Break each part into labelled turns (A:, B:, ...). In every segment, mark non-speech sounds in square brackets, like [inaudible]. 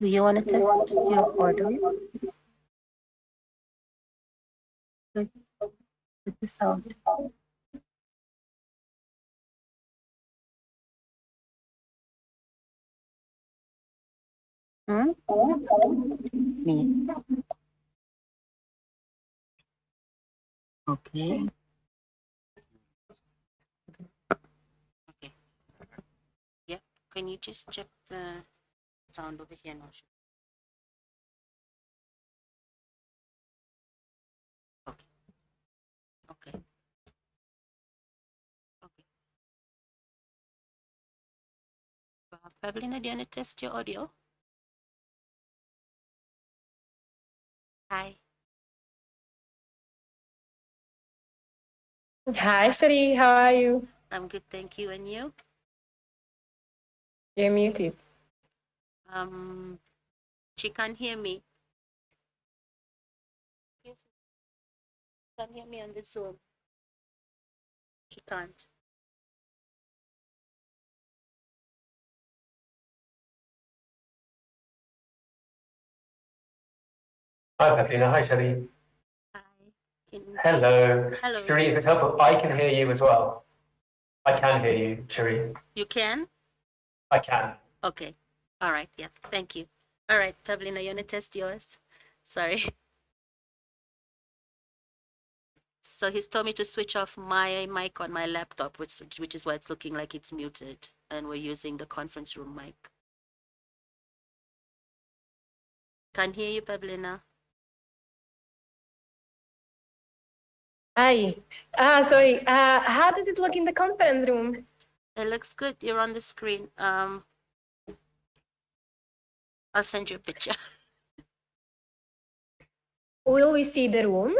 A: Do you want to test your order? Good. This is sound. Hmm? Me. Okay.
B: Okay. Yeah, can you just check the sound over here now? Okay. Okay. Okay. Uh, Pavlina, do you want to test your audio? Hi.
C: Hi, Sari. How are you?
B: I'm good, thank you. And you?
C: You're muted.
B: Um, she can't hear me. Yes. Can't hear me on the Zoom. She can't.
D: Hi, Pavlina. Hi, Shelley.
B: Hi.
D: Hello.
B: Hello.
D: Cherie, if it's helpful, I can hear you as well. I can hear you, Cherie.
B: you can?
D: I can.
B: Okay. All right. Yeah. Thank you. All right, Pavlina, you want to test yours? Sorry. So he's told me to switch off my mic on my laptop, which which is why it's looking like it's muted, and we're using the conference room mic. Can't hear you, Pavlina.
C: Hi. Uh, sorry. Uh, how does it look in the conference room?
B: It looks good. You're on the screen. Um, I'll send you a picture. [laughs]
C: Will we see the room?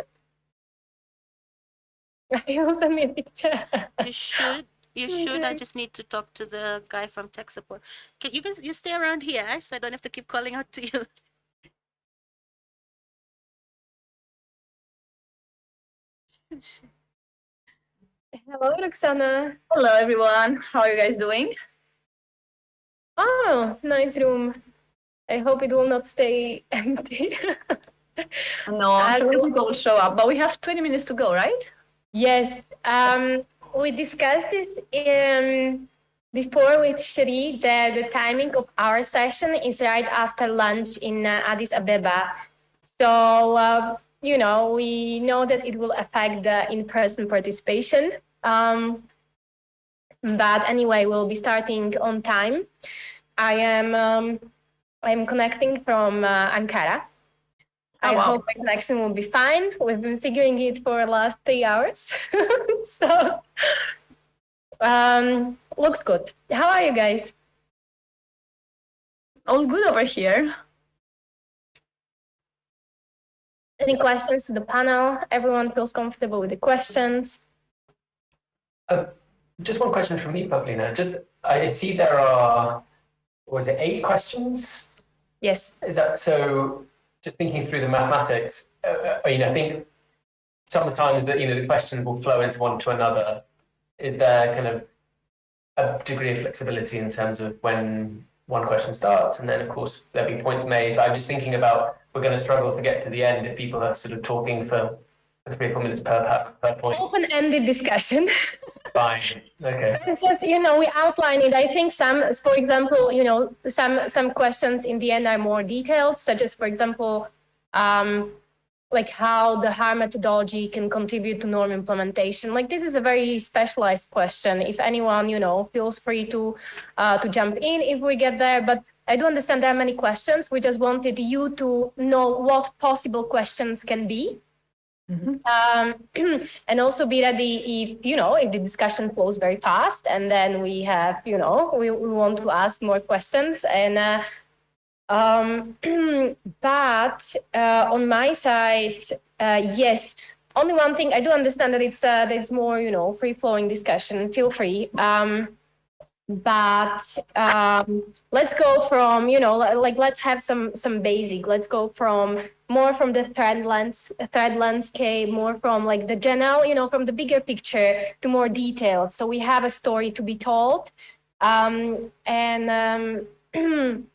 C: You'll send me a picture.
B: You should. You [laughs] should. I just need to talk to the guy from tech support. Can you can you stay around here eh? so I don't have to keep calling out to you. [laughs]
C: Hello, Roxana.
E: Hello everyone, how are you guys doing?
C: Oh, nice room. I hope it will not stay [laughs] empty. [laughs]
E: No, I'm sure people will show up, but we have 20 minutes to go, right?
C: yes, um, we discussed this um, before with Cherie that the timing of our session is right after lunch in uh, Addis Ababa. So, uh, you know, we know that it will affect the in-person participation. Um, but anyway, we'll be starting on time. I am um, I'm connecting from uh, Ankara. I
E: Oh, wow.
C: hope my connection will be fine. We've been figuring it for the last three hours. [laughs] so, um, looks good. How are you guys?
E: All good over here.
C: Any questions to the panel? Everyone feels comfortable with the questions?
D: Uh, just one question from me, Pavlina. Just, I see there are, was it eight questions?
C: Yes.
D: Is that, so just thinking through the mathematics, uh, uh, I mean, I think sometimes that, you know, the questions will flow into one to another. Is there kind of a degree of flexibility in terms of when one question starts and then of course there'll be points made. But I'm just thinking about, we're going to struggle to get to the end if people are sort of talking for three or four minutes per, per, per point.
C: Open-ended discussion. [laughs]
D: Fine, okay.
C: Just, you know, we outline it. I think some, for example, you know, some, some questions in the end are more detailed, such as, for example, um, like how the harm methodology can contribute to norm implementation. Like this is a very specialized question. If anyone, you know, feels free to, uh, to jump in if we get there. But I do understand there are many questions. We just wanted you to know what possible questions can be. Um, [clears throat] and also be ready if, you know, if the discussion flows very fast and then we have, you know, we, we want to ask more questions. And, uh, um, [clears throat] but, uh, on my side, uh, yes, only one thing, I do understand that it's, uh, it's more, you know, free flowing discussion, feel free. Um, but, um, let's go from, you know, like, let's have some, some basic, let's go from more from the threat lens threat landscape, more from like the general, you know, from the bigger picture to more detailed. So we have a story to be told. Um, and um, [clears throat]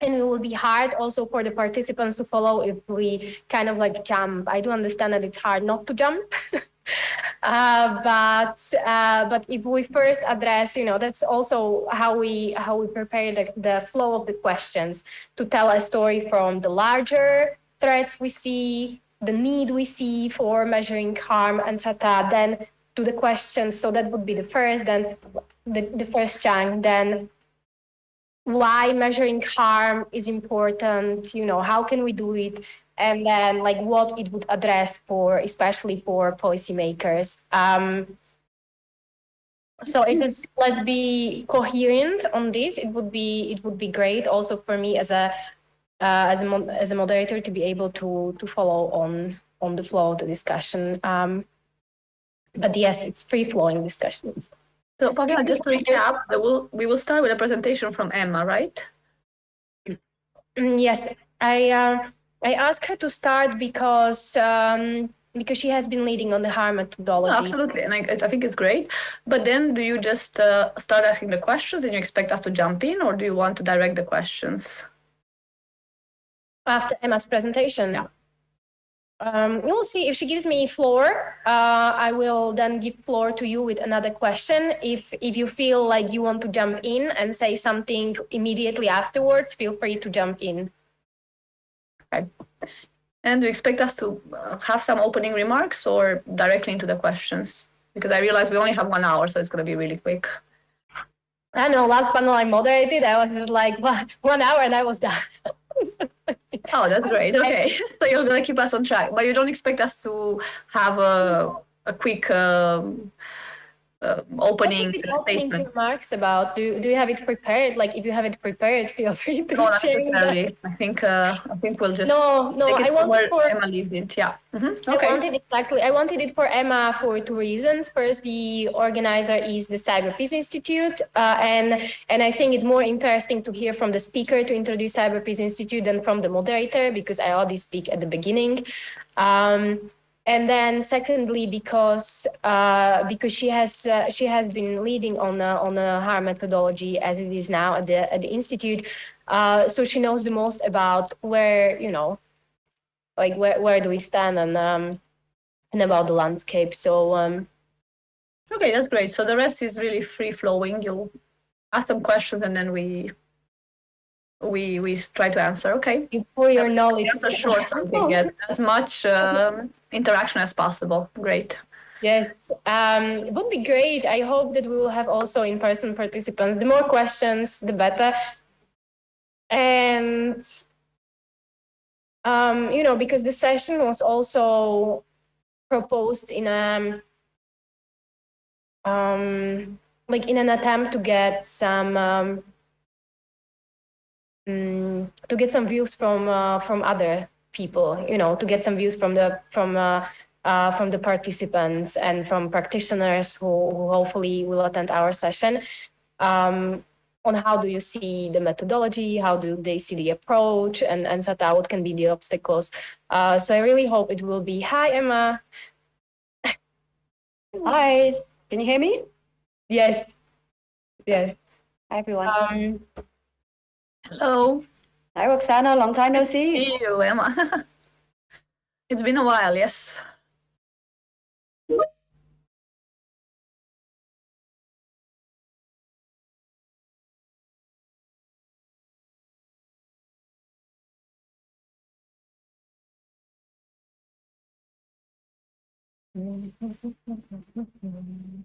C: and it will be hard also for the participants to follow if we kind of like jump. I do understand that it's hard not to jump. [laughs] [laughs] uh, but uh, but if we first address, you know, that's also how we how we prepare the, the flow of the questions to tell a story from the larger threats we see, the need we see for measuring harm, and etc. Then to the questions. So that would be the first. Then the, the first chunk. Then why measuring harm is important, you know, how can we do it? And then like what it would address for, especially for policymakers. Um, so if it's, let's be coherent on this, it would be, it would be great also for me as a, uh, as a, as a moderator to be able to, to follow on, on the flow of the discussion. Um, but yes, it's free flowing discussions.
F: So Pavla, just to recap, will, we will start with a presentation from Emma, right?
C: Mm, yes, I uh, I asked her to start because um, because she has been leading on the harm methodology.
F: No, absolutely, and I, I think it's great. But then, do you just uh, start asking the questions and you expect us to jump in, or do you want to direct the questions?
C: After Emma's presentation.
F: Yeah.
C: Um, we'll see if she gives me floor. Uh, I will then give floor to you with another question. If if you feel like you want to jump in and say something immediately afterwards, feel free to jump in.
F: Okay. And do you expect us to uh, have some opening remarks or directly into the questions? Because I realize we only have one hour, so it's going to be really quick.
C: I know. Last panel I moderated, I was just like [laughs] one, one hour and I was done. [laughs]
F: Oh, that's great. Okay. [laughs] So you're going to keep us on track, but you don't expect us to have a, a quick um, uh, opening
C: opening
F: statement.
C: remarks about do, do you have it prepared like if you have it prepared [laughs] feel free to
F: No,
C: share us.
F: I think uh, I think we'll just
C: no no i wanted for
F: Emma leaves it. Yeah. Mhm.
C: I wanted exactly. I wanted it for Emma for two reasons. First, the organizer is the Cyber Peace Institute, uh, and and I think it's more interesting to hear from the speaker to introduce Cyber Peace Institute than from the moderator because I already speak at the beginning. Um, and then secondly, because uh, because she has uh, she has been leading on a, on a harm methodology as it is now at the at the institute, uh, so she knows the most about where you know like where, where do we stand and um and about the landscape so um
F: Okay, that's great. So the rest is really free flowing. You'll ask them questions and then we we we try to answer. Okay.
C: you pour your knowledge
F: short [laughs] something. Get as much um, interaction as possible. Great.
C: yes um it would be great i hope that we will have also in-person participants the more questions the better and um you know because the session was also proposed in a um like in an attempt to get some um mm, to get some views from uh, from other people you know to get some views from the from uh, uh, from the participants and from practitioners who, who hopefully will attend our session um, on how do you see the methodology how do they see the approach and and so that what can be the obstacles uh, so i really hope it will be hi emma [laughs]
A: Hi, can you hear me?
C: yes yes
A: Hi, everyone.
C: um,
F: Hello.
A: Hi, Roxana. Long time no see.
F: See you, Emma. [laughs] it's been a while, yes. [laughs]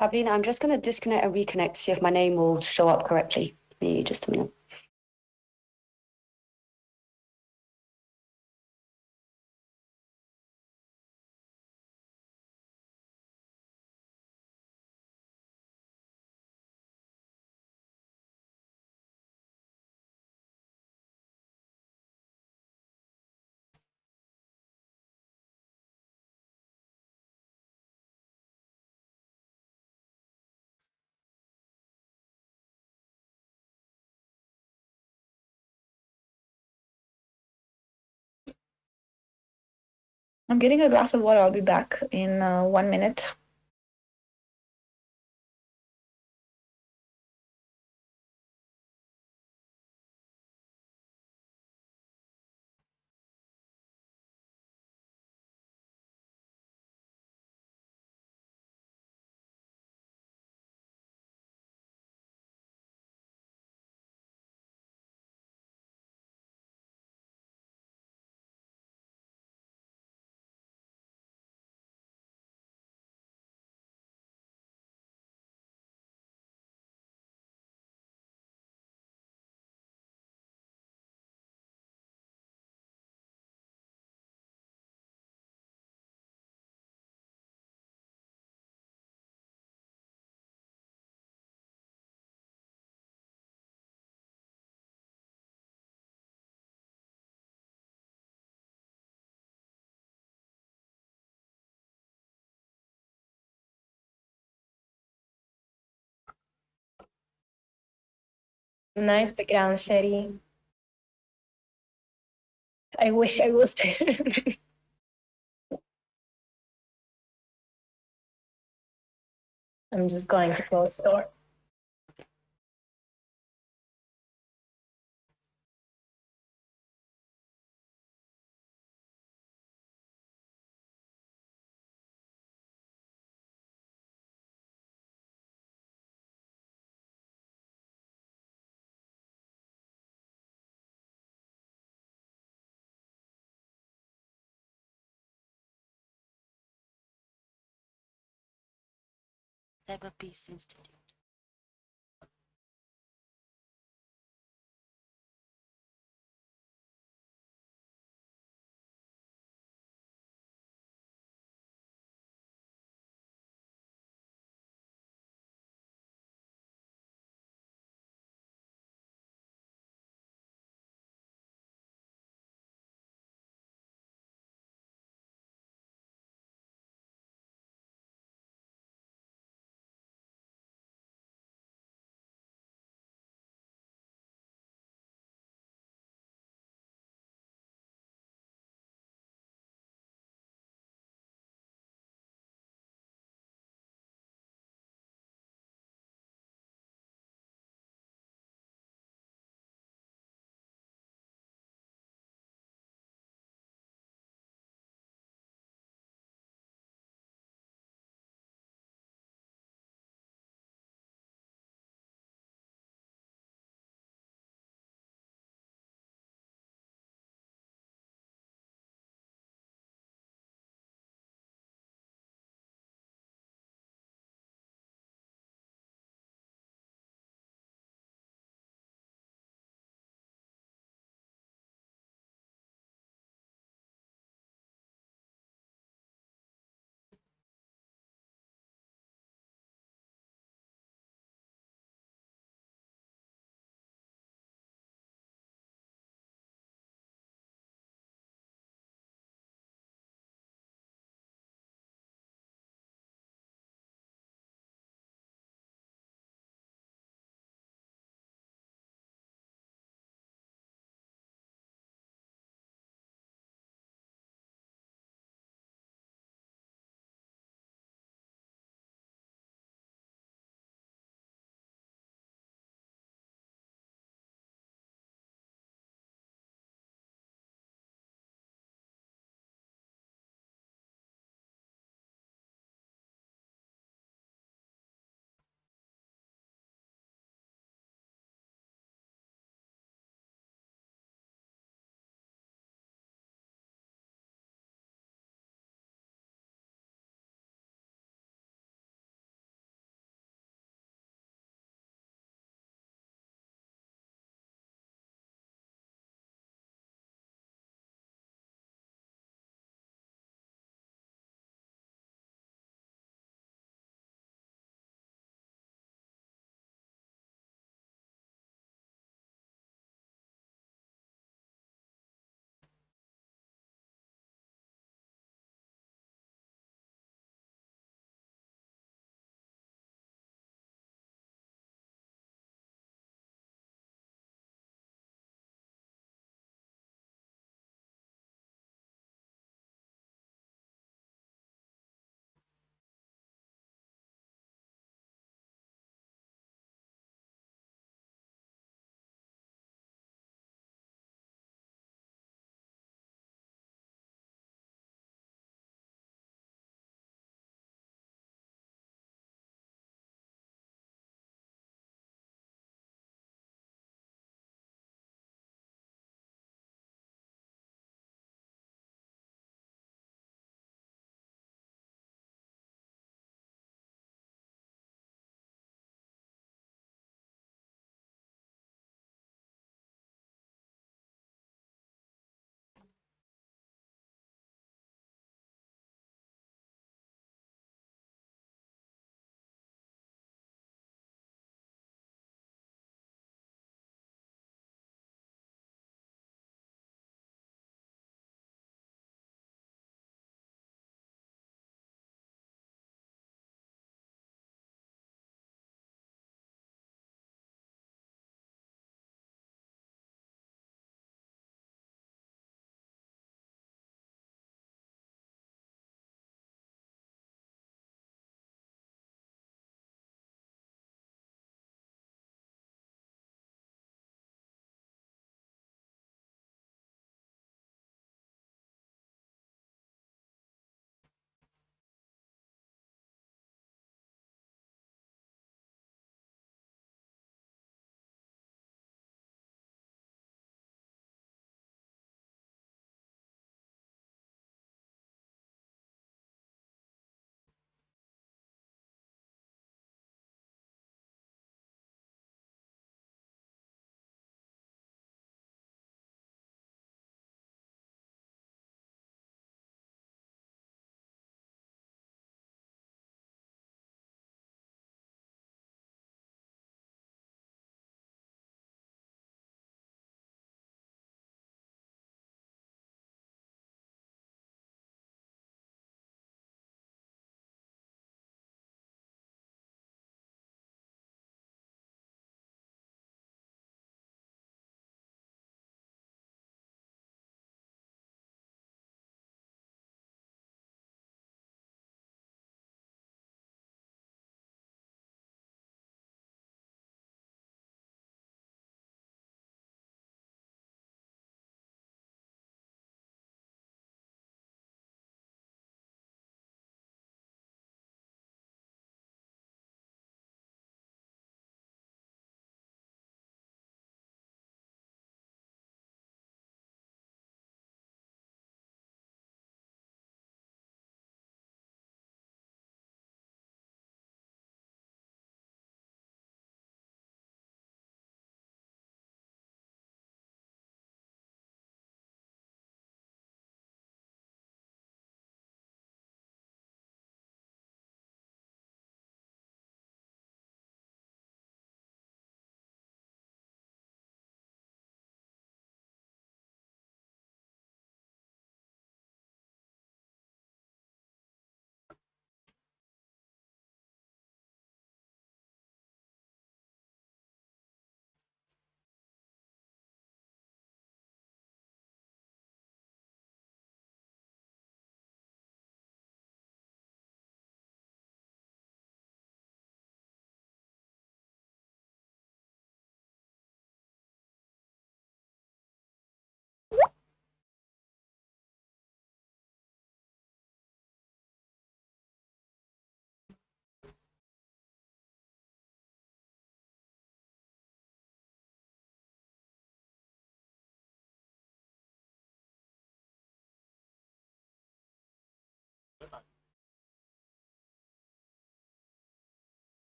A: Pavlina, I'm just going to disconnect and reconnect to see if my name will show up correctly. Give me just a minute.
F: I'm getting a glass of water. I'll be back in uh, one minute.
C: Nice background, Cherie. I wish I was there. [laughs] I'm just going to close the door.
B: Peace Institute.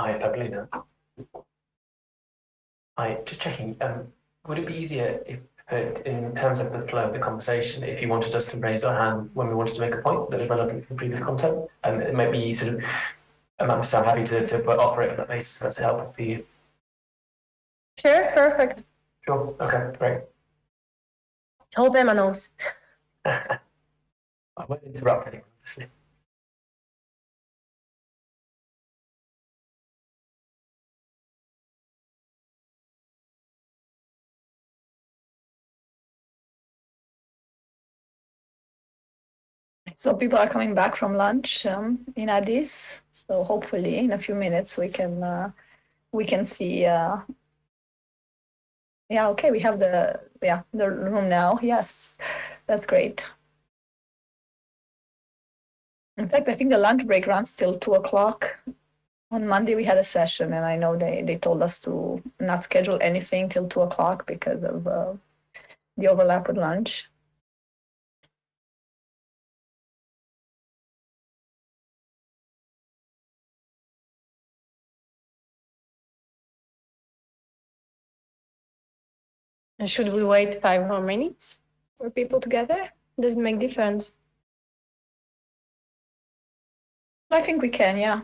D: Hi, Pavlina. Hi, just checking, um, would it be easier if, uh, in terms of the flow of the conversation, if you wanted us to raise our hand when we wanted to make a point that is relevant to the previous content? And it might be sort of, I'm I'm happy to, to operate on that basis, if that's helpful for you.
C: Sure, perfect.
D: Sure, okay, great.
C: Hope Emma knows. [laughs]
D: I won't interrupt anyone,
F: So people are coming back from lunch um, in Addis. So hopefully in a few minutes we can uh, we can see. Uh, yeah, okay, we have the yeah the room now. Yes, that's great. In fact, I think the lunch break runs till two o'clock. On Monday we had a session, and I know they they told us to not schedule anything till two o'clock because of uh, the overlap with lunch.
C: Should we wait five more minutes for people to gather? Does it make difference?
F: I think we can, yeah.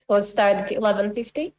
C: So let's start at 11.50.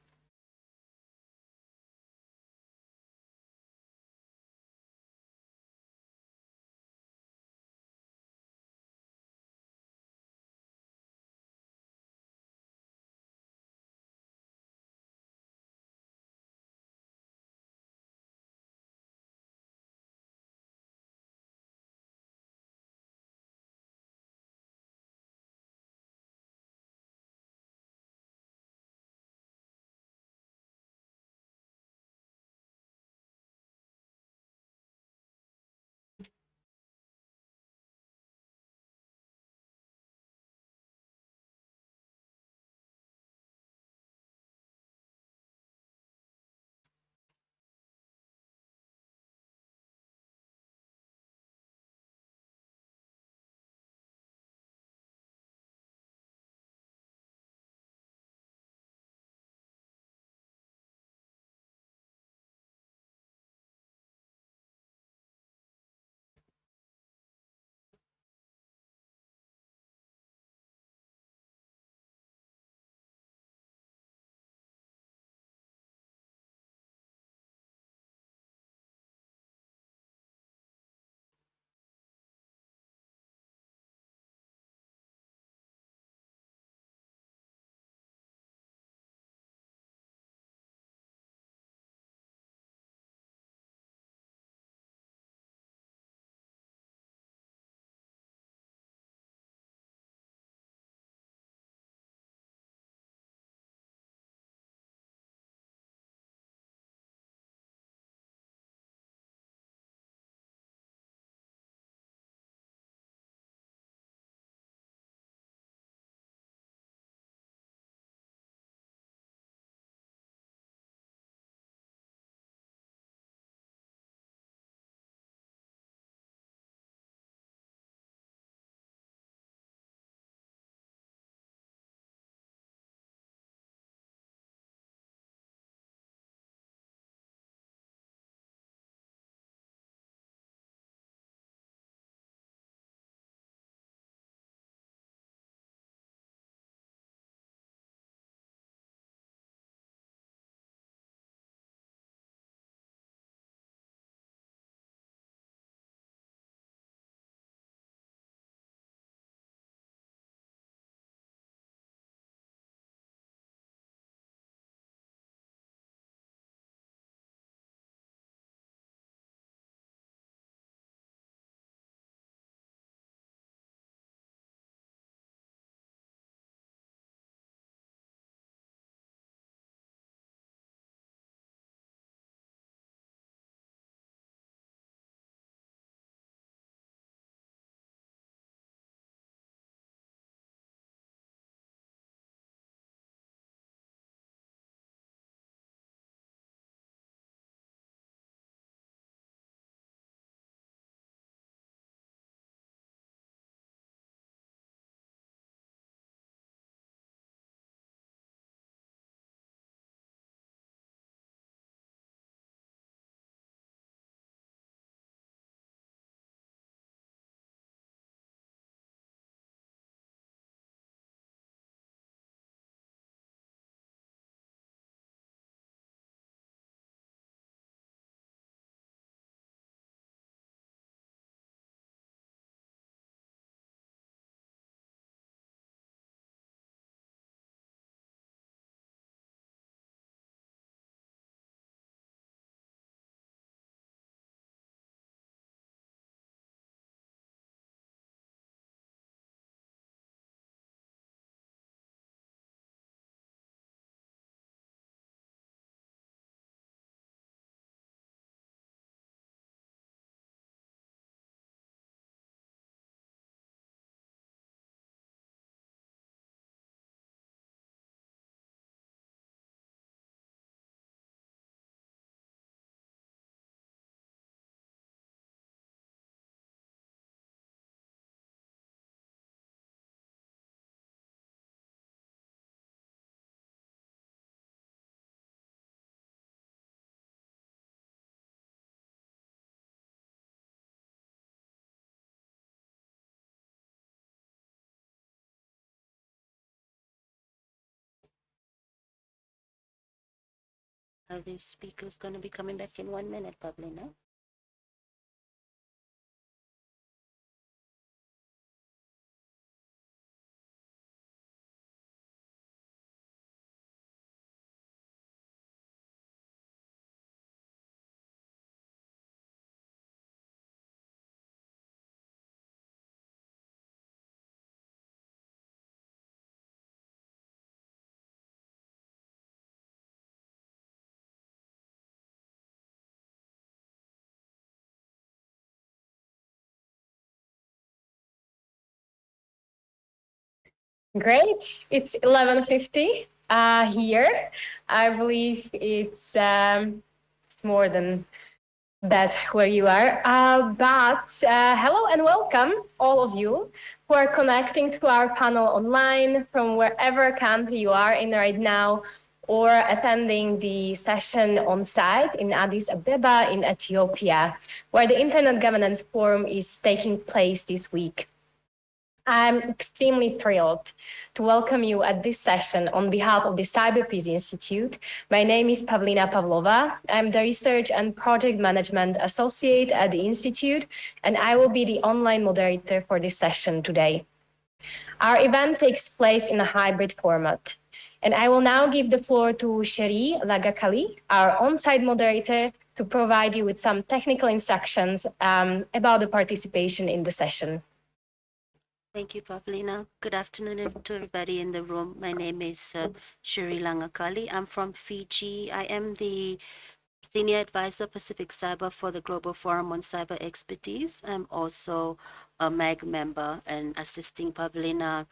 B: Are these speakers going to be coming back in one minute, probably, no?
C: Great. It's 11:50 uh, here. I believe it's um, it's more than that where you are. Uh, but uh, hello and welcome, all of you who are connecting to our panel online from wherever country you are in right now, or attending the session on site in Addis Ababa in Ethiopia, where the Internet Governance Forum is taking place this week. I'm extremely thrilled to welcome you at this session on behalf of the CyberPeace Institute. My name is Pavlina Pavlova. I'm the Research and Project Management Associate at the Institute, and I will be the online moderator for this session today. Our event takes place in a hybrid format. And I will now give the floor to Cherie Lagakali, our on-site moderator, to provide you with some technical instructions um, about the participation in the session.
B: Thank you, Pavlina. Good afternoon to everybody in the room. My name is uh, Cherie Lagakali. I'm from Fiji. I am the Senior Advisor Pacific Cyber for the Global Forum on Cyber Expertise. I'm also a MAG member and assisting Pavlina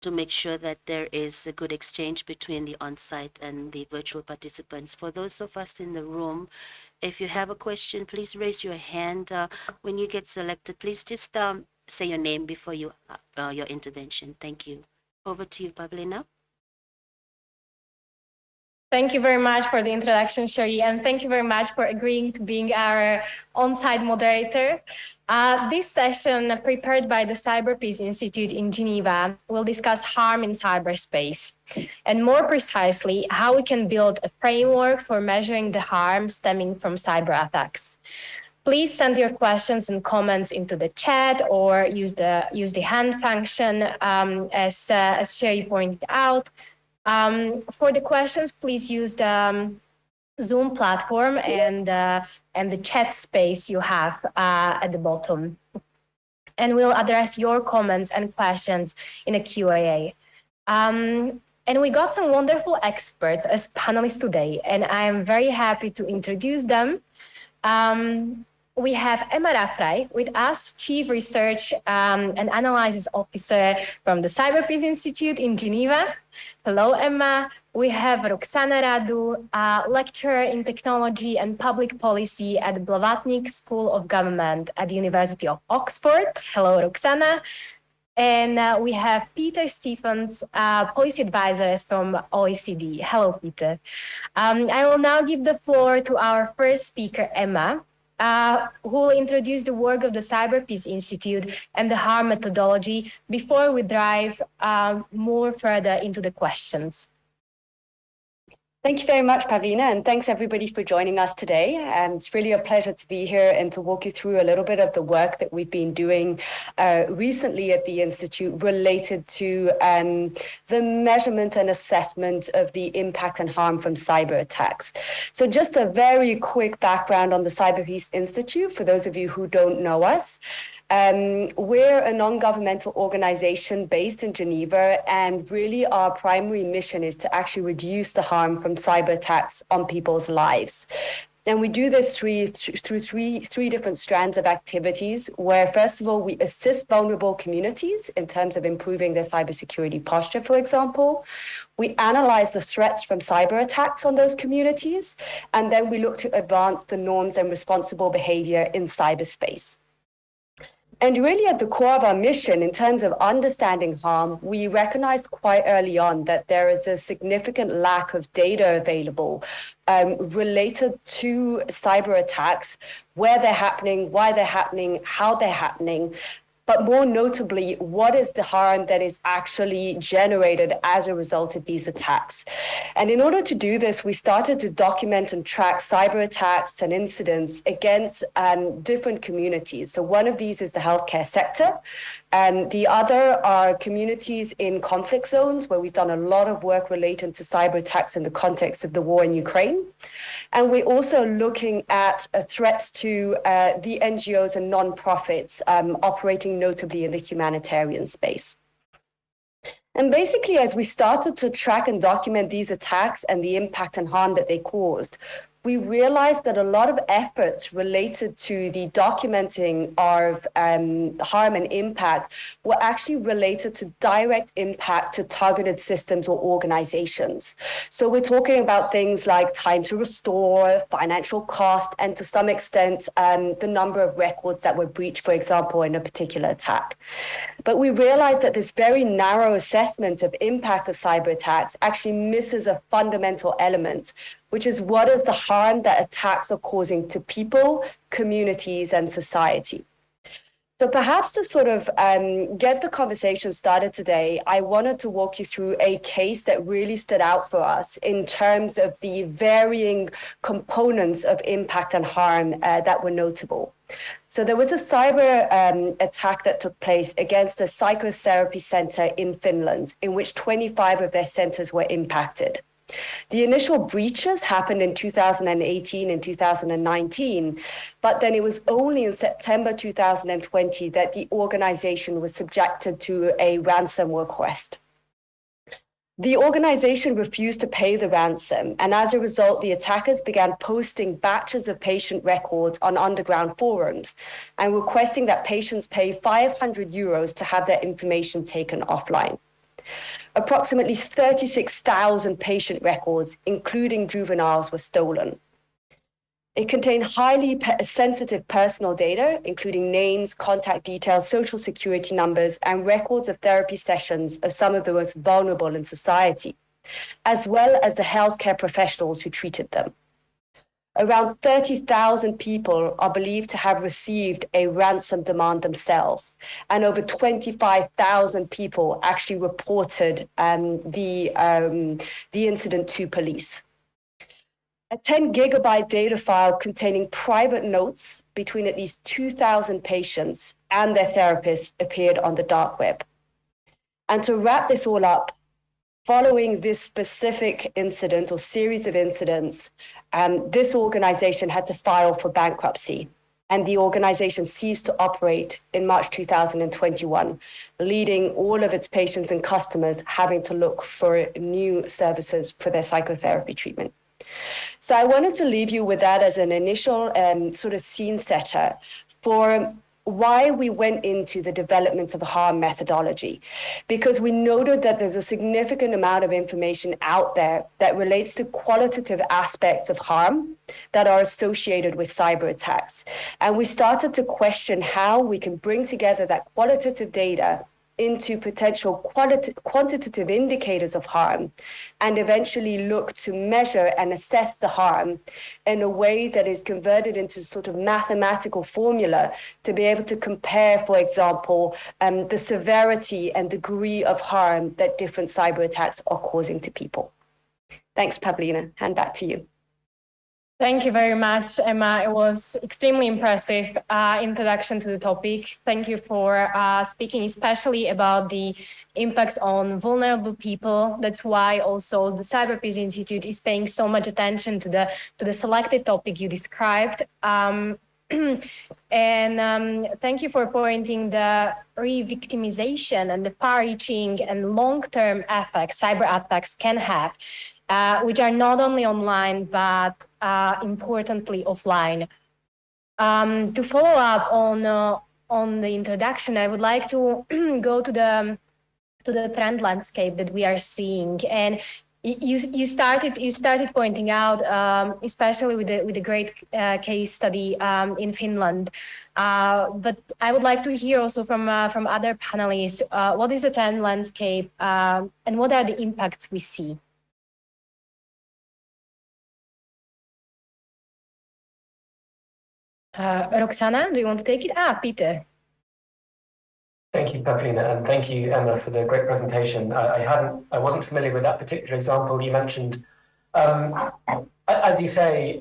B: to make sure that there is a good exchange between the on-site and the virtual participants. For those of us in the room, if you have a question, please raise your hand. Uh, when you get selected, please just um, say your name before you uh, uh, your intervention. Thank you. Over to you, Pavlina.
C: Thank you very much for the introduction, Cherie, and thank you very much for agreeing to being our on-site moderator. Uh, this session, prepared by the CyberPeace Institute in Geneva, will discuss harm in cyberspace, and more precisely, how we can build a framework for measuring the harm stemming from cyber attacks. Please send your questions and comments into the chat or use the use the hand function um, as uh, as Cherie pointed out. Um, for the questions, please use the um, Zoom platform and uh, and the chat space you have uh, at the bottom. And we'll address your comments and questions in a Q&A. Um, and we got some wonderful experts as panelists today, and I am very happy to introduce them. Um, we have Emma Raffray with us, Chief Research um, and Analysis Officer from the CyberPeace Institute in Geneva. Hello, Emma. We have Roxana Radu, uh, lecturer in technology and public policy at the Blavatnik School of Government at the University of Oxford. Hello, Roxana. And uh, we have Peter Stephens, uh, policy advisors from OECD. Hello, Peter. Um, I will now give the floor to our first speaker, Emma, uh, who will introduce the work of the CyberPeace Institute and the harm methodology before we dive um, more further into the questions.
A: Thank you very much, Pavlina, and thanks everybody for joining us today. And it's really a pleasure to be here and to walk you through a little bit of the work that we've been doing uh, recently at the Institute related to um, the measurement and assessment of the impact and harm from cyber attacks. So just a very quick background on the CyberPeace Institute for those of you who don't know us. Um, we're a non-governmental organization based in Geneva, and really our primary mission is to actually reduce the harm from cyber attacks on people's lives. And we do this through, through three, three different strands of activities, where first of all, we assist vulnerable communities in terms of improving their cybersecurity posture, for example. We analyze the threats from cyber attacks on those communities, and then we look to advance the norms and responsible behavior in cyberspace. And really at the core of our mission, in terms of understanding harm, we recognized quite early on that there is a significant lack of data available um, related to cyber attacks, where they're happening, why they're happening, how they're happening, but more notably, what is the harm that is actually generated as a result of these attacks? And in order to do this, we started to document and track cyber attacks and incidents against um, different communities. So one of these is the healthcare sector. And the other are communities in conflict zones where we've done a lot of work related to cyber attacks in the context of the war in Ukraine. And we're also looking at uh, threats to uh, the NGOs and nonprofits um, operating notably in the humanitarian space. And basically, as we started to track and document these attacks and the impact and harm that they caused, we realized that a lot of efforts related to the documenting of um, harm and impact were actually related to direct impact to targeted systems or organizations. So we're talking about things like time to restore, financial cost, and to some extent, um, the number of records that were breached, for example, in a particular attack. But we realized that this very narrow assessment of impact of cyber attacks actually misses a fundamental element, which is what is the harm that attacks are causing to people, communities, and society. So perhaps to sort of um, get the conversation started today, I wanted to walk you through a case that really stood out for us in terms of the varying components of impact and harm uh, that were notable. So there was a cyber um, attack that took place against a psychotherapy center in Finland, in which 25 of their centers were impacted. The initial breaches happened in 2018 and 2019, but then it was only in September 2020 that the organization was subjected to a ransom request. The organization refused to pay the ransom, and as a result, the attackers began posting batches of patient records on underground forums and requesting that patients pay 500 euros to have their information taken offline approximately 36,000 patient records, including juveniles, were stolen. It contained highly pe sensitive personal data, including names, contact details, social security numbers, and records of therapy sessions of some of the most vulnerable in society, as well as the healthcare professionals who treated them. Around 30,000 people are believed to have received a ransom demand themselves, and over 25,000 people actually reported um, the, um, the incident to police. A 10 gigabyte data file containing private notes between at least 2,000 patients and their therapists appeared on the dark web. And to wrap this all up, following this specific incident or series of incidents, um, this organization had to file for bankruptcy and the organization ceased to operate in March 2021, leading all of its patients and customers having to look for new services for their psychotherapy treatment. So I wanted to leave you with that as an initial um, sort of scene setter for why we went into the development of harm methodology, because we noted that there's a significant amount of information out there that relates to qualitative aspects of harm that are associated with cyber attacks. And we started to question how we can bring together that qualitative data into potential quantitative indicators of harm and eventually look to measure and assess the harm in a way that is converted into sort of mathematical formula to be able to compare, for example, um, the severity and degree of harm that different cyber attacks are causing to people. Thanks, Pavlina. Hand back to you.
C: Thank you very much, Emma. It was extremely impressive uh, introduction to the topic. Thank you for uh, speaking especially about the impacts on vulnerable people. That's why also the Cyber Peace Institute is paying so much attention to the to the selected topic you described. Um, [clears throat] and um, thank you for pointing the re-victimization and the far-reaching and long-term effects cyber attacks can have uh, which are not only online, but uh, importantly offline. Um, to follow up on, uh, on the introduction, I would like to [clears throat] go to the, to the threat landscape that we are seeing. And you, you started you started pointing out, um, especially with the with the great uh, case study um, in Finland. Uh, but I would like to hear also from uh, from other panelists uh, what is the threat landscape um, and what are the impacts we see. Uh, Roxana, do you want to take it? Ah, Peter.
D: Thank you, Pavlina, and thank you, Emma, for the great presentation. I, I hadn't, I wasn't familiar with that particular example you mentioned. Um, as you say,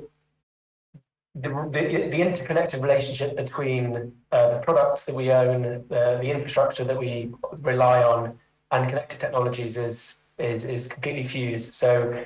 D: the, the, the interconnected relationship between uh, the products that we own, uh, the infrastructure that we rely on, and connected technologies is is is completely fused. So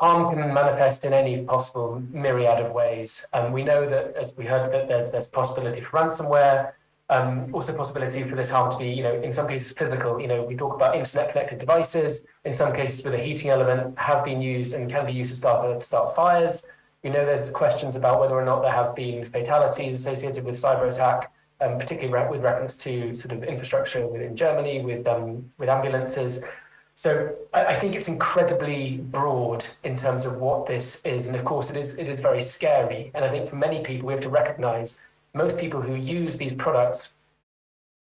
D: harm can manifest in any possible myriad of ways. And we know that, as we heard, that there's, there's possibility for ransomware, um, also possibility for this harm to be, you know, in some cases physical. You know, we talk about internet-connected devices. In some cases, with a heating element, have been used and can be used to start to start fires. We know there's questions about whether or not there have been fatalities associated with cyber attack, um, particularly with reference to sort of infrastructure within Germany with um, with ambulances. So I, I, think it's incredibly broad in terms of what this is, and of course it is it is very scary. And I think for many people we have to recognise most people who use these products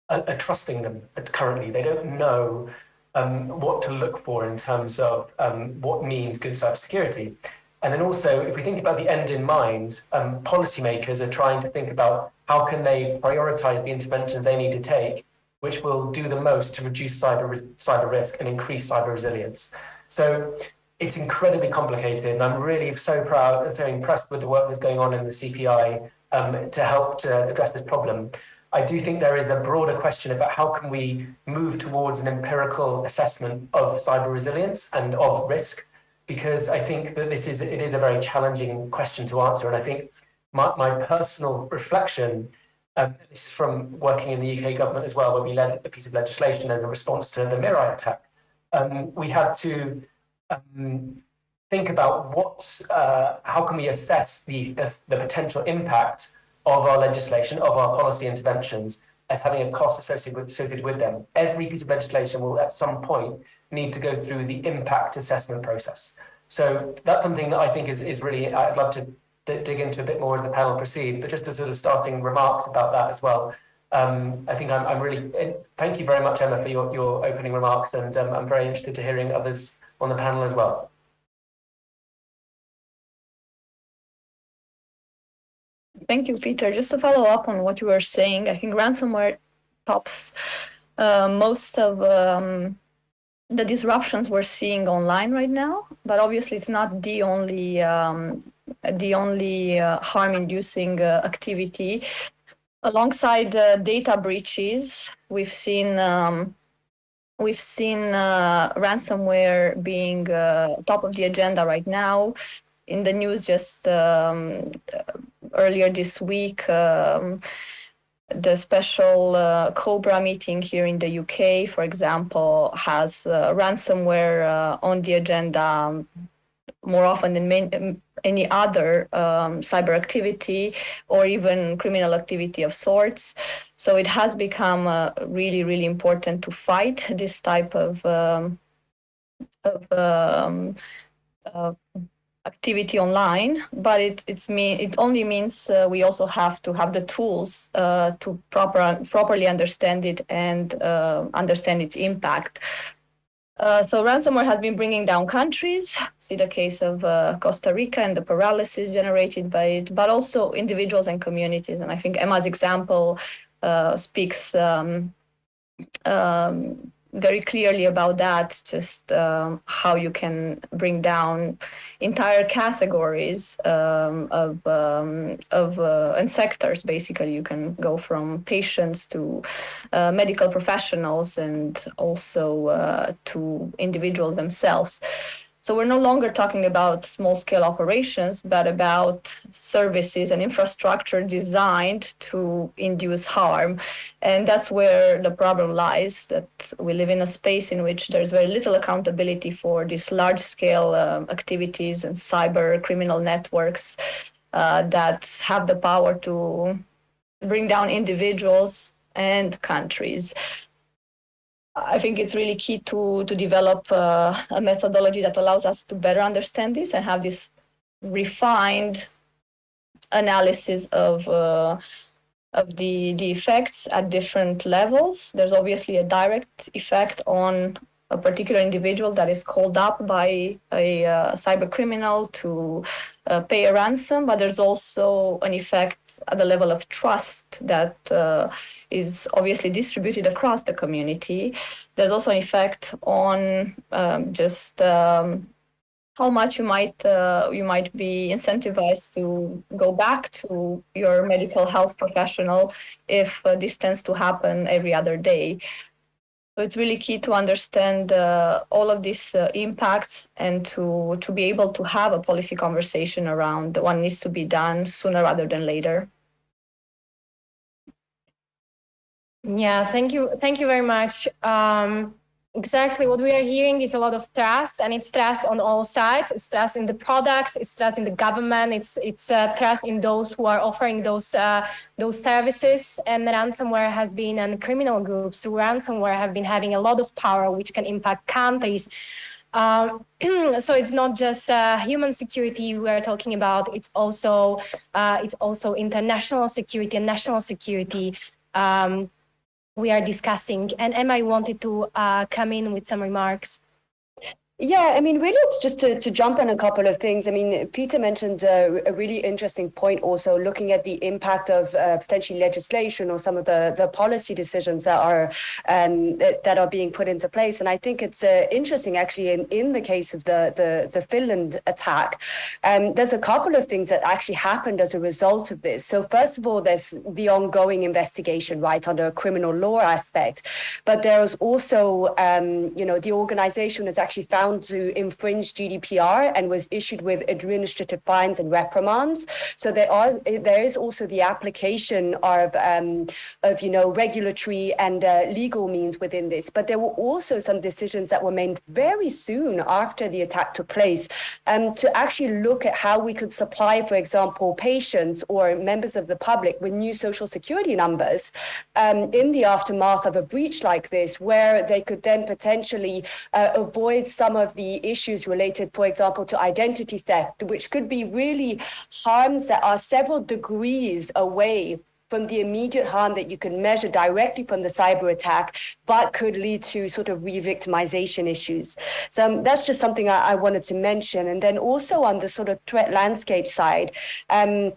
D: are, are trusting them currently. They don't know um, what to look for in terms of um, what means good cybersecurity. And then also, if we think about the end in mind, um, policymakers are trying to think about how can they prioritize the interventions they need to take which will do the most to reduce cyber, cyber risk and increase cyber resilience. So it's incredibly complicated, and I'm really so proud and so impressed with the work that's going on in the CPI um, to help to address this problem. I do think there is a broader question about how can we move towards an empirical assessment of cyber resilience and of risk, because I think that this is it is a very challenging question to answer. And I think my, my personal reflection um, this is from working in the UK government as well, where we led a piece of legislation as a response to the Mirai attack. Um, we had to um, think about what, uh, how can we assess the, the, potential impact of our legislation, of our policy interventions, as having a cost associated with, associated with them. Every piece of legislation will at some point need to go through the impact assessment process. So that's something that I think is, is really, I'd love to dig into a bit more as the panel proceed, but just a sort of starting remarks about that as well. Um, I think I'm, I'm, really, eh, thank you very much, Emma, for your, your opening remarks, and um, I'm very interested to hearing others on the panel as well.
F: Thank you, Peter. Just to follow up on what you were saying, I think ransomware tops uh, most of um, the disruptions we're seeing online right now, but obviously it's not the only um, the only uh, harm-inducing uh, activity. Alongside uh, data breaches, we've seen um, we've seen uh, ransomware being uh, top of the agenda right now. In the news just um, earlier this week, um, the special uh, COBRA meeting here in the UK, for example, has ransomware on the agenda more often than many, any other um, cyber activity or even criminal activity of sorts. So it has become uh, really, really important to fight this type of, um, of um, uh, activity online, but it it's mean it only means uh, we also have to have the tools uh, to proper properly understand it and uh, understand its impact. Uh, so ransomware has been bringing down countries. See the case of uh, Costa Rica and the paralysis generated by it, but also individuals and communities. And I think Emma's example uh, speaks um, um, very clearly about that, just um, how you can bring down entire categories um, of um, of uh, and sectors. Basically, you can go from patients to uh, medical professionals and also uh, to individuals themselves. So we're no longer talking about small scale operations, but about services and infrastructure designed to induce harm. And that's where the problem lies, that we live in a space in which there's very little accountability for these large scale um, activities and cyber criminal networks uh, that have the power to bring down individuals and countries. I think it's really key to to develop uh, a methodology that allows us to better understand this and have this refined analysis of uh, of the the effects at different levels. There's obviously a direct effect on a particular individual that is called up by a uh, cyber criminal to uh, pay a ransom, but there's also an effect at the level of trust that uh, is obviously distributed across the community. There's also an effect on um, just um, how much you might uh, you might be incentivized to go back to your medical health professional if uh, this tends to happen every other day. So it's really key to understand uh, all of these uh, impacts and to to be able to have a policy conversation around what needs to be done sooner rather than later.
C: Yeah, thank you. Thank you very much. Um, exactly what we are hearing is a lot of trust and it's trust on all sides. It's trust in the products, it's trust in the government, it's it's uh, trust in those who are offering those uh, those services. And ransomware has been and criminal groups through ransomware have been having a lot of power which can impact countries. Um, [clears throat] so it's not just uh, human security we are talking about. It's also uh, it's also international security and national security. Um, we are discussing. And Emma wanted to uh, come in with some remarks.
A: Yeah, I mean, really, it's just to, to jump on a couple of things. I mean, Peter mentioned uh, a really interesting point also looking at the impact of uh, potentially legislation or some of the, the policy decisions that are um, that, are being put into place. And I think it's uh, interesting, actually, in, in the case of the, the, the Finland attack, um, there's a couple of things that actually happened as a result of this. So, first of all, there's the ongoing investigation, right, under a criminal law aspect. But there's also, um, you know, the organization has actually found found to infringe GDPR and was issued with administrative fines and reprimands. So there are there is also the application of um, of you know regulatory and uh, legal means within this. But there were also some decisions that were made very soon after the attack took place um, to actually look at how we could supply, for example, patients or members of the public with new social security numbers um, in the aftermath of a breach like this, where they could then potentially uh, avoid some of the issues related, for example, to identity theft, which could be really harms that are several degrees away from the immediate harm that you can measure directly from the cyber attack, but could lead to sort of re-victimization issues. So um, that's just something I, I, wanted to mention. And then also on the sort of threat landscape side, um,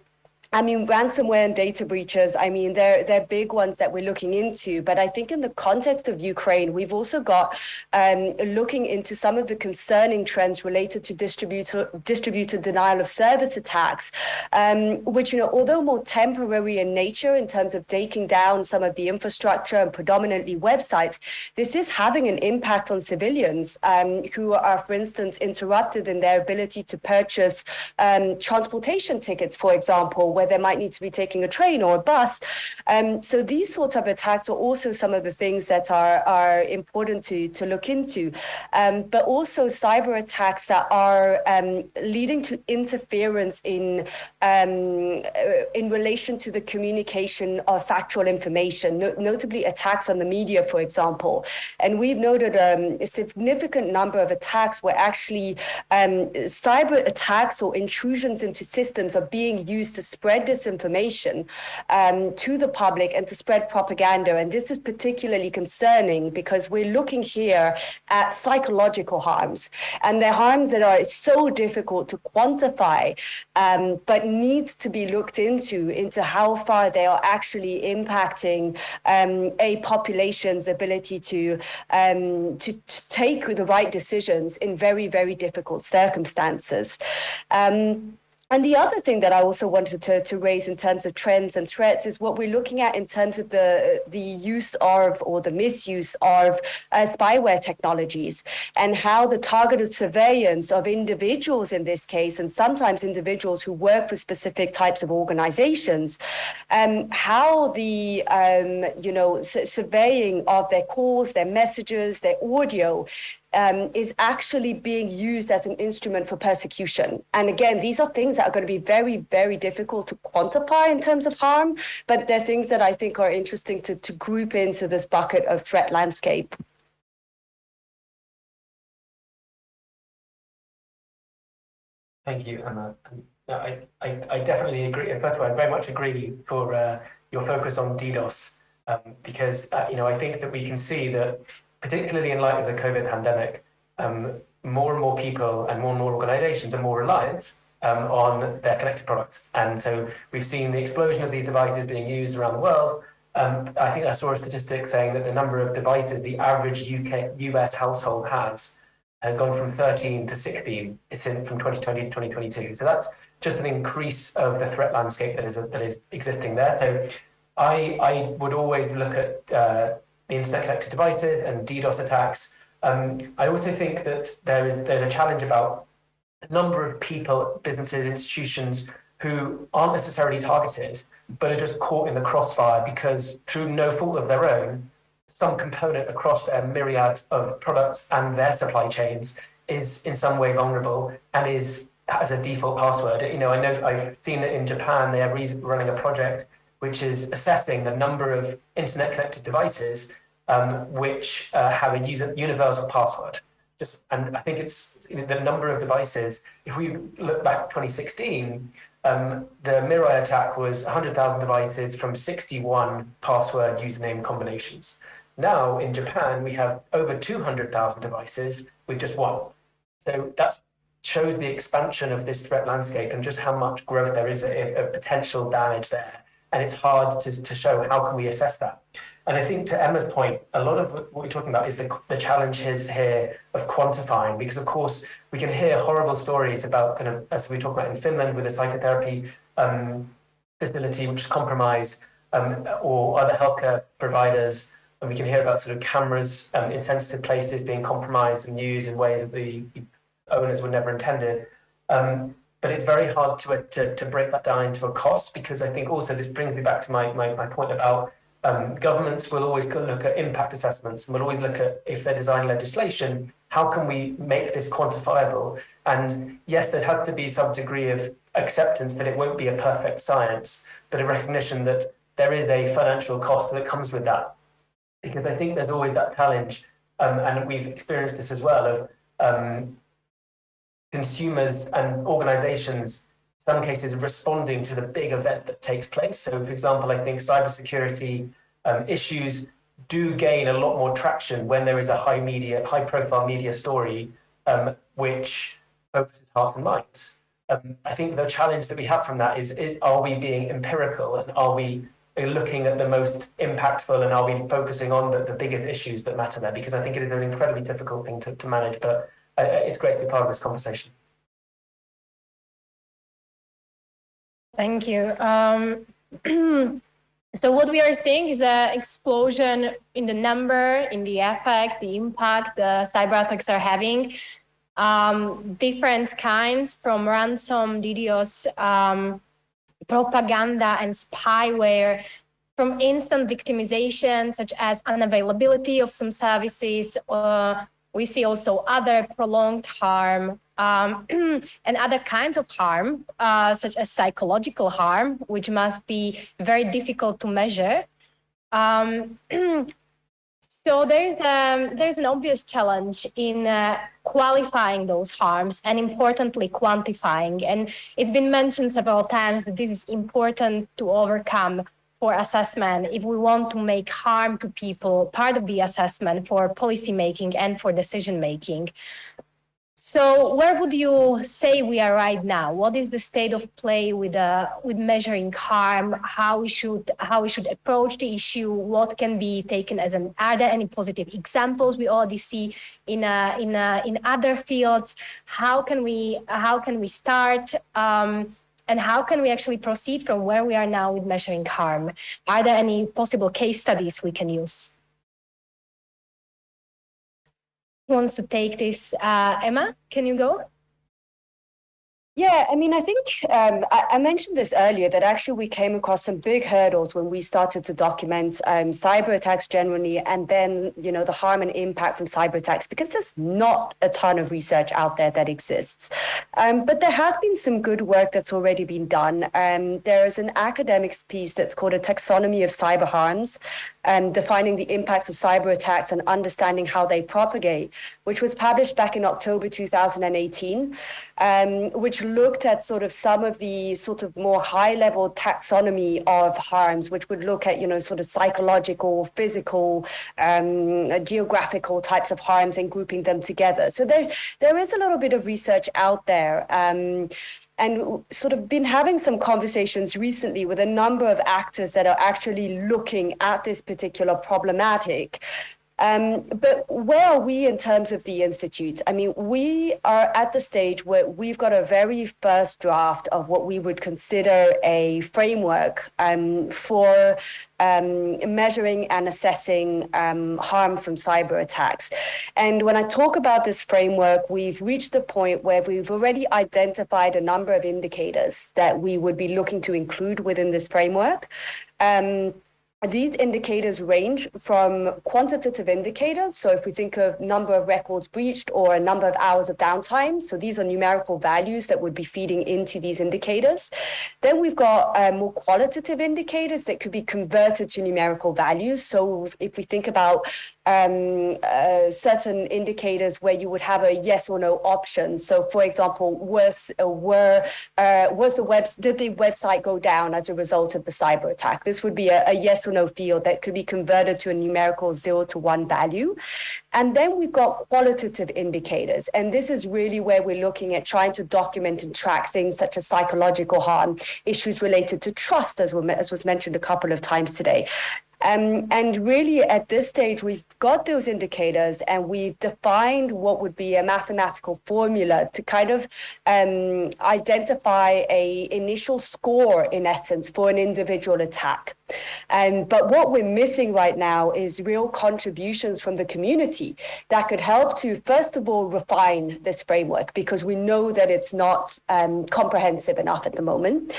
A: I mean, ransomware and data breaches, I mean, they're, they're big ones that we're looking into. But I think in the context of Ukraine, we've also got um, looking into some of the concerning trends related to distributor, distributed denial of service attacks, um, which, you know, although more temporary in nature in terms of taking down some of the infrastructure and predominantly websites, this is having an impact on civilians um, who are, for instance, interrupted in their ability to purchase um, transportation tickets, for example, where they might need to be taking a train or a bus. Um, so these sorts of attacks are also some of the things that are, are important to, to look into. Um, but also cyber attacks that are um, leading to interference in, um, uh, in relation to the communication of factual information, no, notably attacks on the media, for example. And we've noted um, a significant number of attacks where actually um, cyber attacks or intrusions into systems are being used to spread spread disinformation um, to the public and to spread propaganda. And this is particularly concerning because we're looking here at psychological harms and they're harms that are so difficult to quantify, um, but needs to be looked into, into how far they are actually impacting um, a population's ability to, um, to, to, take the right decisions in very, very difficult circumstances. Um, and the other thing that I also wanted to, to raise in terms of trends and threats is what we're looking at in terms of the, the use of or the misuse of uh, spyware technologies and how the targeted surveillance of individuals in this case, and sometimes individuals who work for specific types of organizations, um, how the, um, you know, surveying of their calls, their messages, their audio um, is actually being used as an instrument for persecution. And again, these are things that are going to be very, very difficult to quantify in terms of harm, but they're things that I think are interesting to, to group into this bucket of threat landscape.
D: Thank you, Emma. I, I, I definitely agree. First of all, I very much agree for uh, your focus on DDoS, um, because uh, you know I think that we can see that particularly in light of the COVID pandemic, um, more and more people and more and more organizations are more reliant um, on their connected products. And so we've seen the explosion of these devices being used around the world. Um, I think I saw a statistic saying that the number of devices the average UK US household has has gone from 13 to 16 it's in, from 2020 to 2022. So that's just an increase of the threat landscape that is that is existing there. So I I would always look at uh, the internet connected devices and DDoS attacks. Um, I also think that there is there's a challenge about a number of people, businesses, institutions who aren't necessarily targeted, but are just caught in the crossfire because through no fault of their own, some component across their myriad of products and their supply chains is in some way vulnerable and is as a default password. You know, I know I've seen that in Japan they are running a project which is assessing the number of internet connected devices um, which uh, have a user, universal password. Just and I think it's the number of devices. If we look back 2016, um, the Mirai attack was 100,000 devices from 61 password username combinations. Now in Japan, we have over 200,000 devices with just one. So that shows the expansion of this threat landscape and just how much growth there is of potential damage there. And it's hard to, to show how can we assess that. And I think to Emma's point, a lot of what we're talking about is the, the challenge is here of quantifying, because of course we can hear horrible stories about kind of, as we talk about in Finland with a psychotherapy um, facility which is compromised, um, or other healthcare providers and we can hear about sort of cameras um, in sensitive places being compromised and used in ways that the owners were never intended. Um, but it's very hard to, to, to break that down into a cost because I think also this brings me back to my, my, my point about um, governments will always look at impact assessments and will always look at if they're designing legislation, how can we make this quantifiable? And yes, there has to be some degree of acceptance that it won't be a perfect science, but a recognition that there is a financial cost that comes with that because I think there's always that challenge, um, and we've experienced this as well, of um, consumers and organizations, some cases responding to the big event that takes place. So for example, I think cybersecurity um, issues do gain a lot more traction when there is a high media, high profile media story, um, which focuses hearts and minds. Um, I think the challenge that we have from that is, is, are we being empirical and are we looking at the most impactful and are we focusing on the, the biggest issues that matter there? Because I think it is an incredibly difficult thing to, to manage, but uh, it's great to be part of this conversation.
C: Thank you. Um, [clears throat] so what we are seeing is an explosion in the number, in the effect, the impact the cyber attacks are having. Um, different kinds from ransom, DDoS, um, propaganda and spyware from instant victimization, such as unavailability of some services. Uh, we see also other prolonged harm um, [clears throat] and other kinds of harm, uh, such as psychological harm, which must be very difficult to measure. Um, [clears throat] So there's um, there's an obvious challenge in uh, qualifying those harms and importantly quantifying. And it's been mentioned several times that this is important to overcome for assessment if we want to make harm to people part of the assessment for policy making and for decision making. So where would you say we are right now? What is the state of play with uh, with measuring harm? How we should how we should approach the issue? What can be taken as an are there any positive examples we already see in uh, in uh, in other fields? How can we how can we start? Um, and how can we actually proceed from where we are now with measuring harm? Are there any possible case studies we can use? Who wants to take this? Uh, Emma, can you go?
A: Yeah, I mean, I think um, I, I, mentioned this earlier that actually we came across some big hurdles when we started to document um, cyber attacks generally, and then you know the harm and impact from cyber attacks because there's not a ton of research out there that exists. Um, but there has been some good work that's already been done. Um, there is an academics piece that's called a taxonomy of cyber harms, defining the impacts of cyber attacks and understanding how they propagate, which was published back in October 2018, um, which looked at sort of some of the sort of more high level taxonomy of harms, which would look at, you know, sort of psychological, physical, um, geographical types of harms and grouping them together. So there, there is a little bit of research out there. Um, and sort of been having some conversations recently with a number of actors that are actually looking at this particular problematic um, but where are we in terms of the Institute? I mean, we are at the stage where we've got a very first draft of what we would consider a framework um, for um, measuring and assessing um, harm from cyber attacks. And when I talk about this framework, we've reached the point where we've already identified a number of indicators that we would be looking to include within this framework. Um, these indicators range from quantitative indicators. So if we think of number of records breached or a number of hours of downtime, so these are numerical values that would be feeding into these indicators. Then we've got uh, more qualitative indicators that could be converted to numerical values. So if we think about um, uh, certain indicators where you would have a yes or no option. So, for example, was uh, were uh, was the web did the website go down as a result of the cyber attack? This would be a, a yes or no field that could be converted to a numerical zero to one value. And then we've got qualitative indicators. And this is really where we're looking at trying to document and track things such as psychological harm, issues related to trust, as, as was mentioned a couple of times today. Um, and really, at this stage, we've got those indicators and we've defined what would be a mathematical formula to kind of um, identify a initial score, in essence, for an individual attack. Um, but what we're missing right now is real contributions from the community that could help to, first of all, refine this framework because we know that it's not um, comprehensive enough at the moment.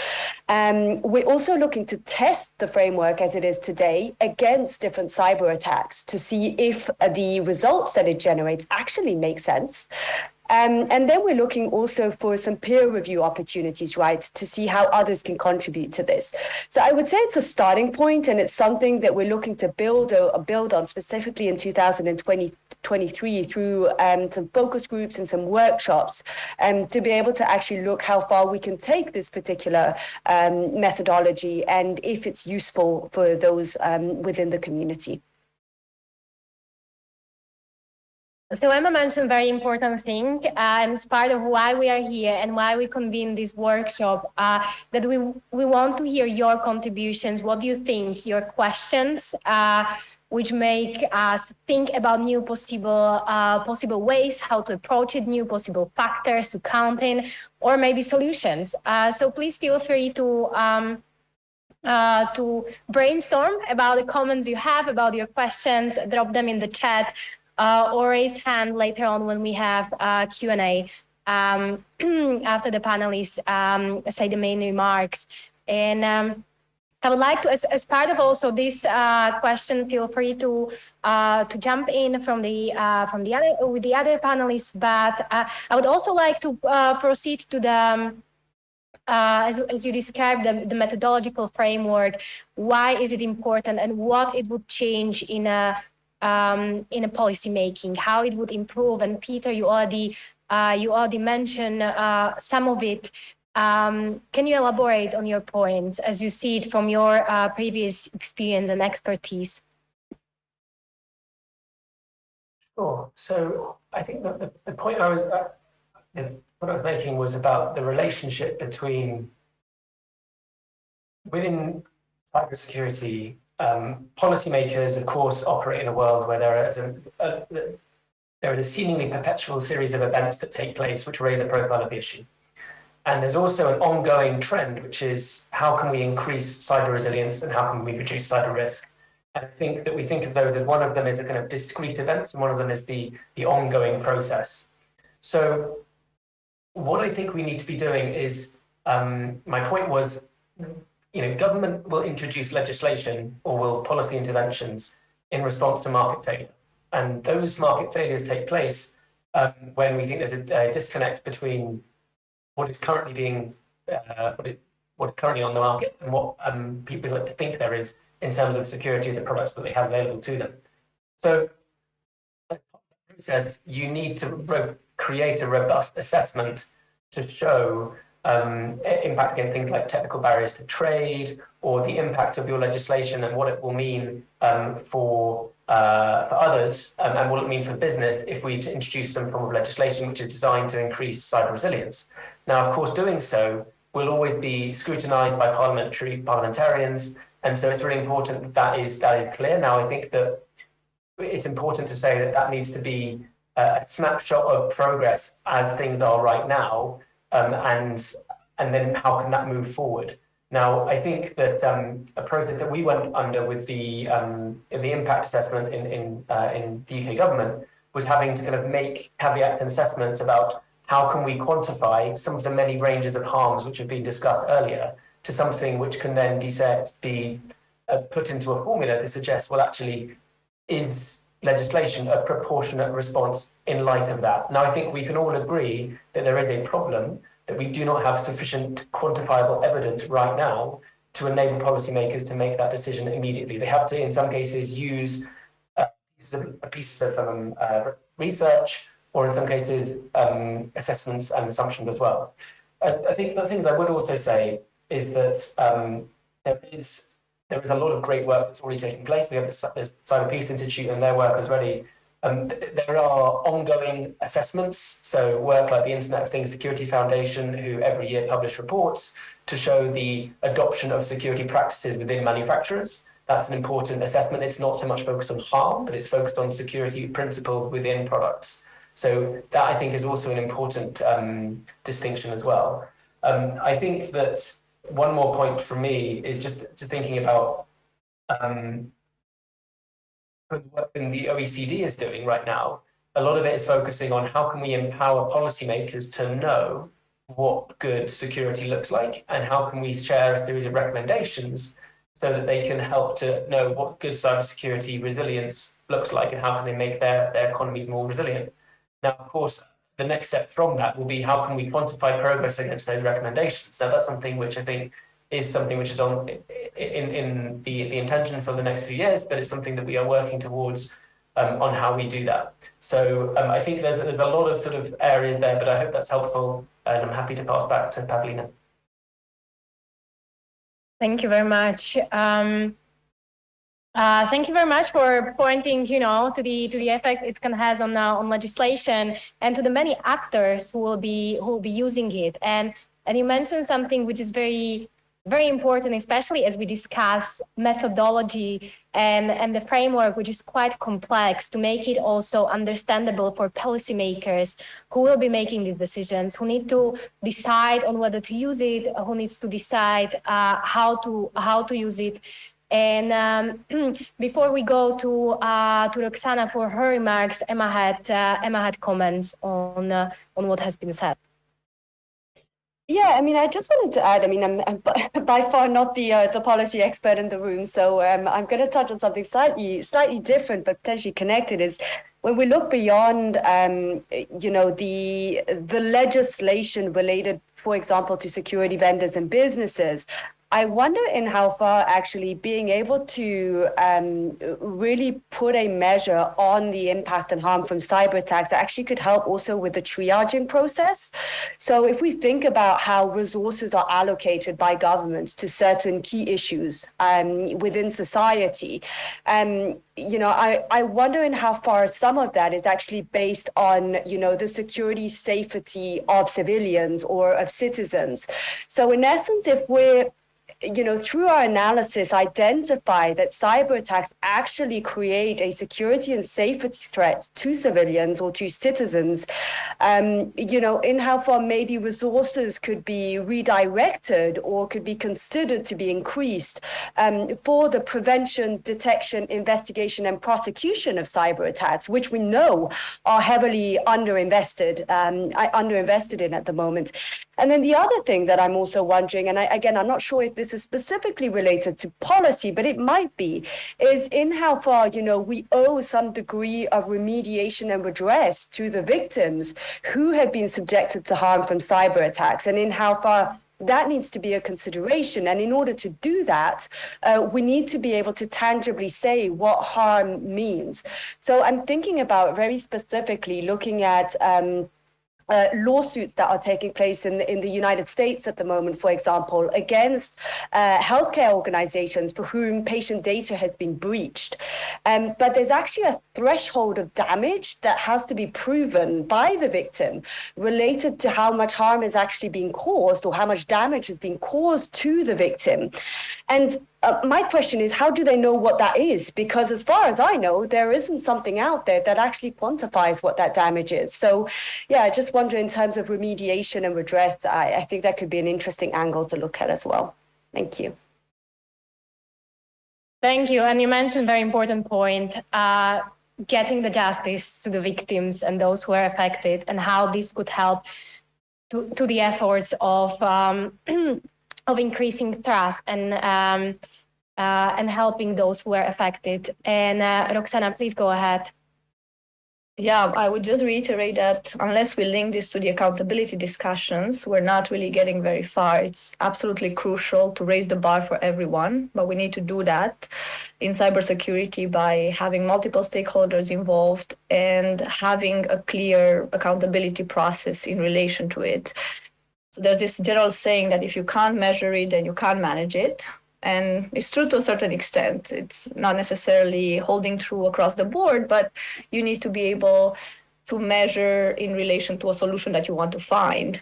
A: Um, we're also looking to test the framework as it is today against different cyber attacks to see if the results that it generates actually make sense. Um, and then we're looking also for some peer review opportunities, right, to see how others can contribute to this. So I would say it's a starting point, and it's something that we're looking to build or, build on specifically in 2023 through um, some focus groups and some workshops, um, to be able to actually look how far we can take this particular um, methodology and if it's useful for those um, within the community.
C: So Emma mentioned very important thing, and it's part of why we are here and why we convene this workshop, uh, that we, we want to hear your contributions. What do you think? Your questions, uh, which make us think about new possible, uh, possible ways, how to approach it, new possible factors to count in, or maybe solutions. Uh, so please feel free to um, uh, to brainstorm about the comments you have, about your questions, drop them in the chat uh, or raise hand later on when we have uh, Q&A um, [clears throat] after the panelists um, say the main remarks. And um, I would like to, as, as part of also this uh, question, feel free to uh, to jump in from the uh, from the other with the other panelists. But uh, I would also like to uh, proceed to the um, uh, as, as you described the, the methodological framework. Why is it important, and what it would change in a um, in a policy making, how it would improve. And Peter, you already uh, you already mentioned uh, some of it. Um, can you elaborate on your points as you see it from your uh, previous experience and expertise?
D: Sure. So I think that the, the point I was uh, what I was making was about the relationship between within cybersecurity um, policymakers, of course, operate in a world where there is a, a, there is a seemingly perpetual series of events that take place which raise the profile of the issue. And there's also an ongoing trend, which is how can we increase cyber resilience and how can we reduce cyber risk? I think that we think of those as one of them is a kind of discrete events and one of them is the, the ongoing process. So what I think we need to be doing is, um, my point was you know, government will introduce legislation or will policy interventions in response to market failure. And those market failures take place um, when we think there's a, a, disconnect between what is currently being, uh, what, is currently on the market and what um, people think there is in terms of security of the products that they have available to them. So process, you need to create a robust assessment to show um, impact again things like technical barriers to trade or the impact of your legislation and what it will mean um, for uh, for others um, and what it mean for business if we introduce some form of legislation which is designed to increase cyber resilience. Now, of course, doing so will always be scrutinised by parliamentary parliamentarians, and so it's really important that that is that is clear. Now, I think that it's important to say that that needs to be a snapshot of progress as things are right now, um, and and then how can that move forward? Now, I think that um, a process that we went under with the um, the impact assessment in in uh, in the UK government was having to kind of make caveats and assessments about how can we quantify some of the many ranges of harms which have been discussed earlier to something which can then be set be uh, put into a formula to suggest well actually is legislation a proportionate response in light of that. Now, I think we can all agree that there is a problem, that we do not have sufficient quantifiable evidence right now to enable policymakers to make that decision immediately. They have to, in some cases, use uh, pieces of, pieces of um, uh, research or in some cases, um, assessments and assumptions as well. I, I, think the things I would also say is that um, there is there is a lot of great work that's already taking place. We have the, Cyber Peace Institute and their work is ready. Um, there are ongoing assessments, so work like the Internet of Things Security Foundation, who every year publish reports to show the adoption of security practices within manufacturers. That's an important assessment. It's not so much focused on harm, but it's focused on security principles within products. So that I think is also an important um, distinction as well. Um, I think that one more point for me is just to thinking about um, what the OECD is doing right now. A lot of it is focusing on how can we empower policymakers to know what good security looks like and how can we share a series of recommendations so that they can help to know what good cybersecurity resilience looks like and how can they make their, their economies more resilient. Now, of course, the next step from that will be how can we quantify progress against those recommendations? Now, that's something which I think is something which is on in, in the, the intention for the next few years, but it's something that we are working towards um, on how we do that. So um, I think there's, there's a lot of sort of areas there, but I hope that's helpful and I'm happy to pass back to Pavlina.
C: Thank you very much. Um, uh, thank you very much for pointing, you know, to the to the effect it can has on uh, on legislation and to the many actors who will be who will be using it. And and you mentioned something which is very very important, especially as we discuss methodology and and the framework, which is quite complex, to make it also understandable for policymakers who will be making these decisions, who need to decide on whether to use it, who needs to decide uh, how to how to use it. And um, [clears throat] before we go to uh, to Roxana for her remarks, Emma had uh, Emma had comments on uh, on what has been said.
A: Yeah, I mean, I just wanted to add. I mean, I'm, I'm [laughs] by far not the uh, the policy expert in the room, so um, I'm going to touch on something slightly slightly different, but potentially connected. Is when we look beyond, um, you know, the the legislation related, for example, to security vendors and businesses, I wonder in how far actually being able to um, really put a measure on the impact and harm from cyber attacks actually could help also with the triaging process. So if we think about how resources are allocated by governments to certain key issues um, within society, um, you know, I, I wonder in how far some of that is actually based on, you know, the security safety of civilians or of citizens. So in essence, if we're you know, through our analysis, identify that cyber attacks actually create a security and safety threat to civilians or to citizens, um, you know, in how far maybe resources could be redirected or could be considered to be increased um, for the prevention, detection, investigation, and prosecution of cyber attacks, which we know are heavily underinvested, um, underinvested in at the moment. And then the other thing that I'm also wondering, and I, again, I'm not sure if this is specifically related to policy, but it might be, is in how far, you know, we owe some degree of remediation and redress to the victims who have been subjected to harm from cyber attacks, and in how far that needs to be a consideration. And in order to do that, uh, we need to be able to tangibly say what harm means. So I'm thinking about very specifically looking at um, uh, lawsuits that are taking place in, in the United States at the moment, for example, against uh, healthcare organizations for whom patient data has been breached. Um, but there's actually a threshold of damage that has to be proven by the victim related to how much harm is actually being caused or how much damage has been caused to the victim. And uh, my question is, how do they know what that is? Because as far as I know, there isn't something out there that actually quantifies what that damage is. So, yeah, I just wonder in terms of remediation and redress, I, I think that could be an interesting angle to look at as well. Thank you.
C: Thank you. And you mentioned a very important point, uh, getting the justice to the victims and those who are affected and how this could help to, to the efforts of um, [clears throat] of increasing trust and um, uh, and helping those who are affected. And uh, Roxana, please go ahead.
F: Yeah, I would just reiterate that unless we link this to the accountability discussions, we're not really getting very far. It's absolutely crucial to raise the bar for everyone, but we need to do that in cybersecurity by having multiple stakeholders involved and having a clear accountability process in relation to it. So there's this general saying that if you can't measure it, then you can't manage it. And it's true to a certain extent. It's not necessarily holding true across the board, but you need to be able to measure in relation to a solution that you want to find.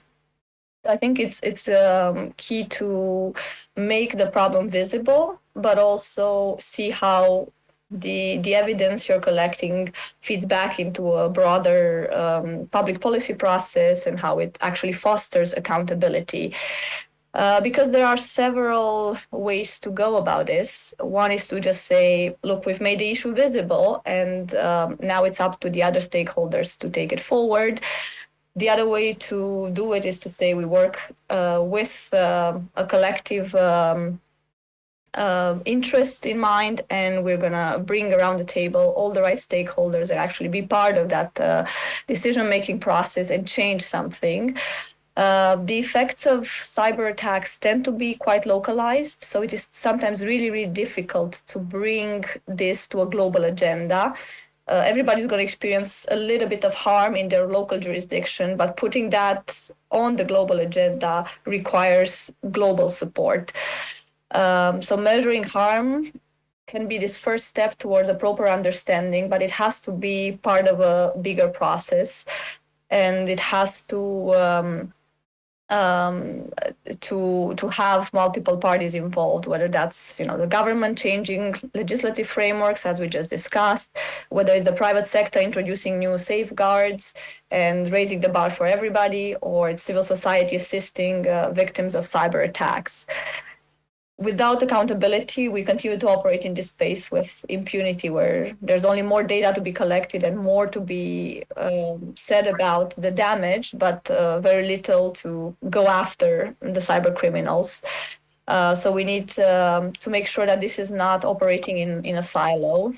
F: I think it's it's um, key to make the problem visible, but also see how the the evidence you're collecting feeds back into a broader um, public policy process and how it actually fosters accountability. Uh, because there are several ways to go about this. One is to just say, look, we've made the issue visible, and um, now it's up to the other stakeholders to take it forward. The other way to do it is to say we work uh, with uh, a collective um, uh, interest in mind and we're going to bring around the table all the right stakeholders and actually be part of that uh, decision making process and change something uh, the effects of cyber attacks tend to be quite localized, so it is sometimes really, really difficult to bring this to a global agenda. Uh, everybody's going to experience a little bit of harm in their local jurisdiction, but putting that on the global agenda requires global support. Um, so measuring harm can be this first step towards a proper understanding, but it has to be part of a bigger process, and it has to um, um, to to have multiple parties involved, whether that's you know the government changing legislative frameworks as we just discussed, whether it's the private sector introducing new safeguards and raising the bar for everybody, or it's civil society assisting uh, victims of cyber attacks without accountability, we continue to operate in this space with impunity, where there's only more data to be collected and more to be um, said about the damage, but uh, very little to go after the cyber criminals. Uh, so we need um, to make sure that this is not operating in, in a silo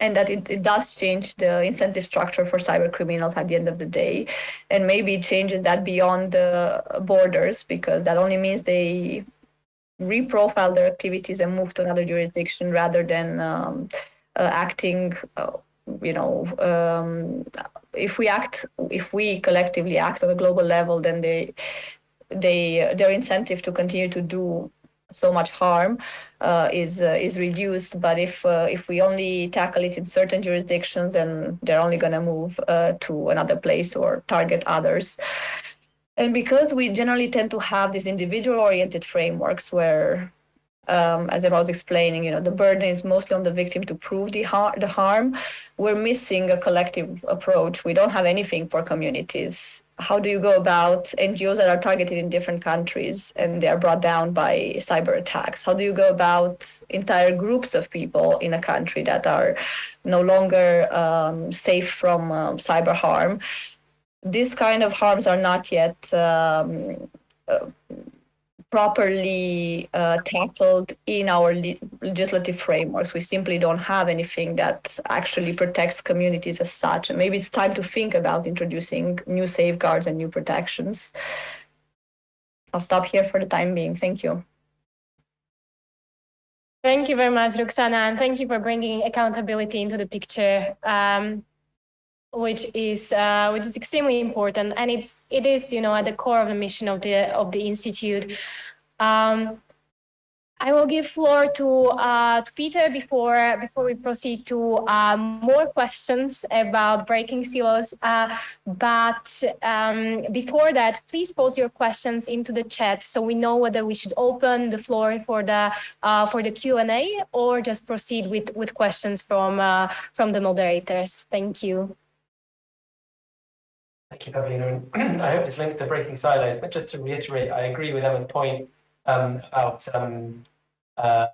F: and that it, it does change the incentive structure for cyber criminals at the end of the day. And maybe changes that beyond the borders because that only means they reprofile their activities and move to another jurisdiction rather than um, uh, acting uh, you know um, if we act if we collectively act on a global level then they they their incentive to continue to do so much harm uh, is uh, is reduced. But if uh, if we only tackle it in certain jurisdictions then they're only going to move uh, to another place or target others and because we generally tend to have these individual oriented frameworks where um, as I was explaining, you know, the burden is mostly on the victim to prove the, har- the harm. We're missing a collective approach. We don't have anything for communities. How do you go about NGOs that are targeted in different countries and they are brought down by cyber attacks? How do you go about entire groups of people in a country that are no longer um, safe from um, cyber harm? These kind of harms are not yet um, uh, properly uh, tackled in our le legislative frameworks. We simply don't have anything that actually protects communities as such. And maybe it's time to think about introducing new safeguards and new protections. I'll stop here for the time being. Thank you.
C: Thank you very much, Roxana, and thank you for bringing accountability into the picture, um, which is uh, which is extremely important, and it's it is you know at the core of the mission of the of the institute. Um, I will give floor to, uh, to Peter before, before we proceed to uh, more questions about breaking silos. Uh, but um, before that, please post your questions into the chat so we know whether we should open the floor for the, uh, for the Q&A or just proceed with, with questions from, uh, from the moderators. Thank you.
D: Thank you, Pavlina. [clears throat] I hope this links to breaking silos, but just to reiterate, I agree with Emma's point um, about um, uh,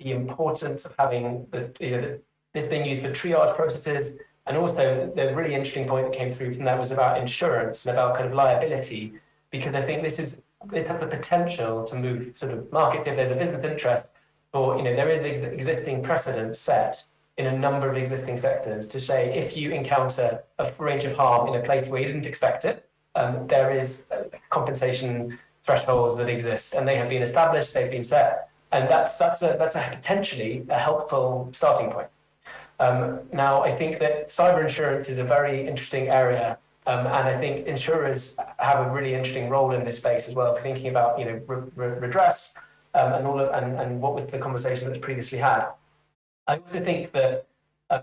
D: the importance of having the, you know, this being used for triage processes. And also the really interesting point that came through from that was about insurance and about kind of liability, because I think this is this has the potential to move sort of markets if there's a business interest or, you know, there is ex existing precedent set in a number of existing sectors to say if you encounter a range of harm in a place where you didn't expect it, um, there is compensation thresholds that exist and they have been established, they've been set, and that's, that's, a, that's a potentially a helpful starting point. Um, now, I think that cyber insurance is a very interesting area, um, and I think insurers have a really interesting role in this space as well, thinking about you know re re redress um, and all of, and, and what was the conversation that previously had. I also think that uh,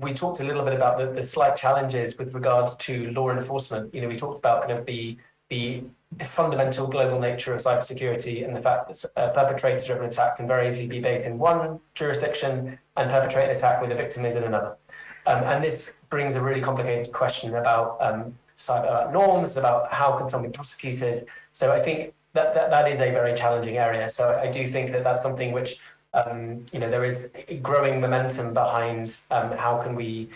D: we talked a little bit about the, the slight challenges with regards to law enforcement. You know, we talked about kind of the the fundamental global nature of cybersecurity and the fact that a perpetrator-driven attack can very easily be based in one jurisdiction and perpetrate an attack where the victim is in another. Um, and this brings a really complicated question about um, cyber norms, about how can something be prosecuted. So I think that, that that is a very challenging area. So I do think that that's something which, um, you know, there is growing momentum behind um, how can we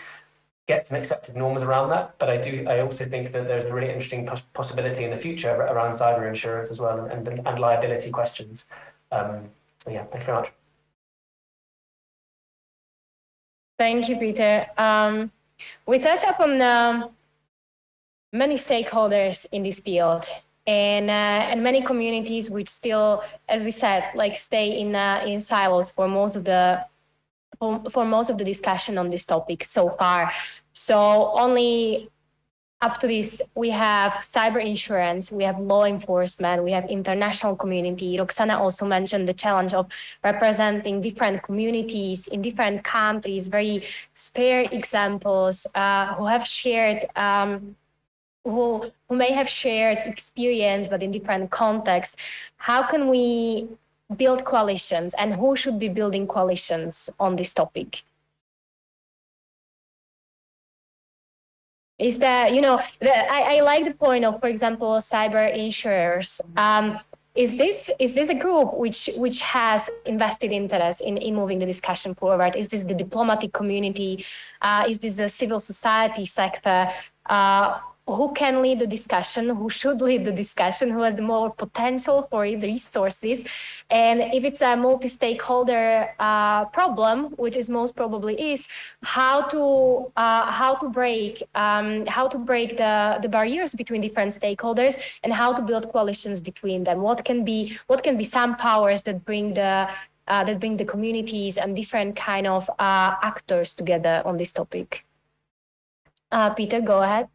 D: get some accepted norms around that. But I do, I also think that there's a really interesting pos possibility in the future around cyber insurance as well and, and, and liability questions. Um, so yeah, thank you very much.
C: Thank you, Peter. Um, we touched upon um, many stakeholders in this field and uh, and many communities which still, as we said, like stay in uh, in silos for most of the for, for most of the discussion on this topic so far. So only up to this, we have cyber insurance, we have law enforcement, we have international community. Roxana also mentioned the challenge of representing different communities in different countries, very spare examples uh, who have shared um, who, who may have shared experience, but in different contexts. How can we build coalitions and who should be building coalitions on this topic? Is that, you know, the, I, I like the point of, for example, cyber insurers. Um, is this is this a group which which has invested interest in, in moving the discussion forward? Is this the diplomatic community? Uh, is this the civil society sector? Uh, who can lead the discussion, who should lead the discussion, who has more potential for resources. And if it's a multi-stakeholder uh, problem, which is most probably is, how to uh, how to break um, how to break the, the barriers between different stakeholders and how to build coalitions between them. What can be what can be some powers that bring the uh, that bring the communities and different kind of uh, actors together on this topic. Uh, Peter, go ahead.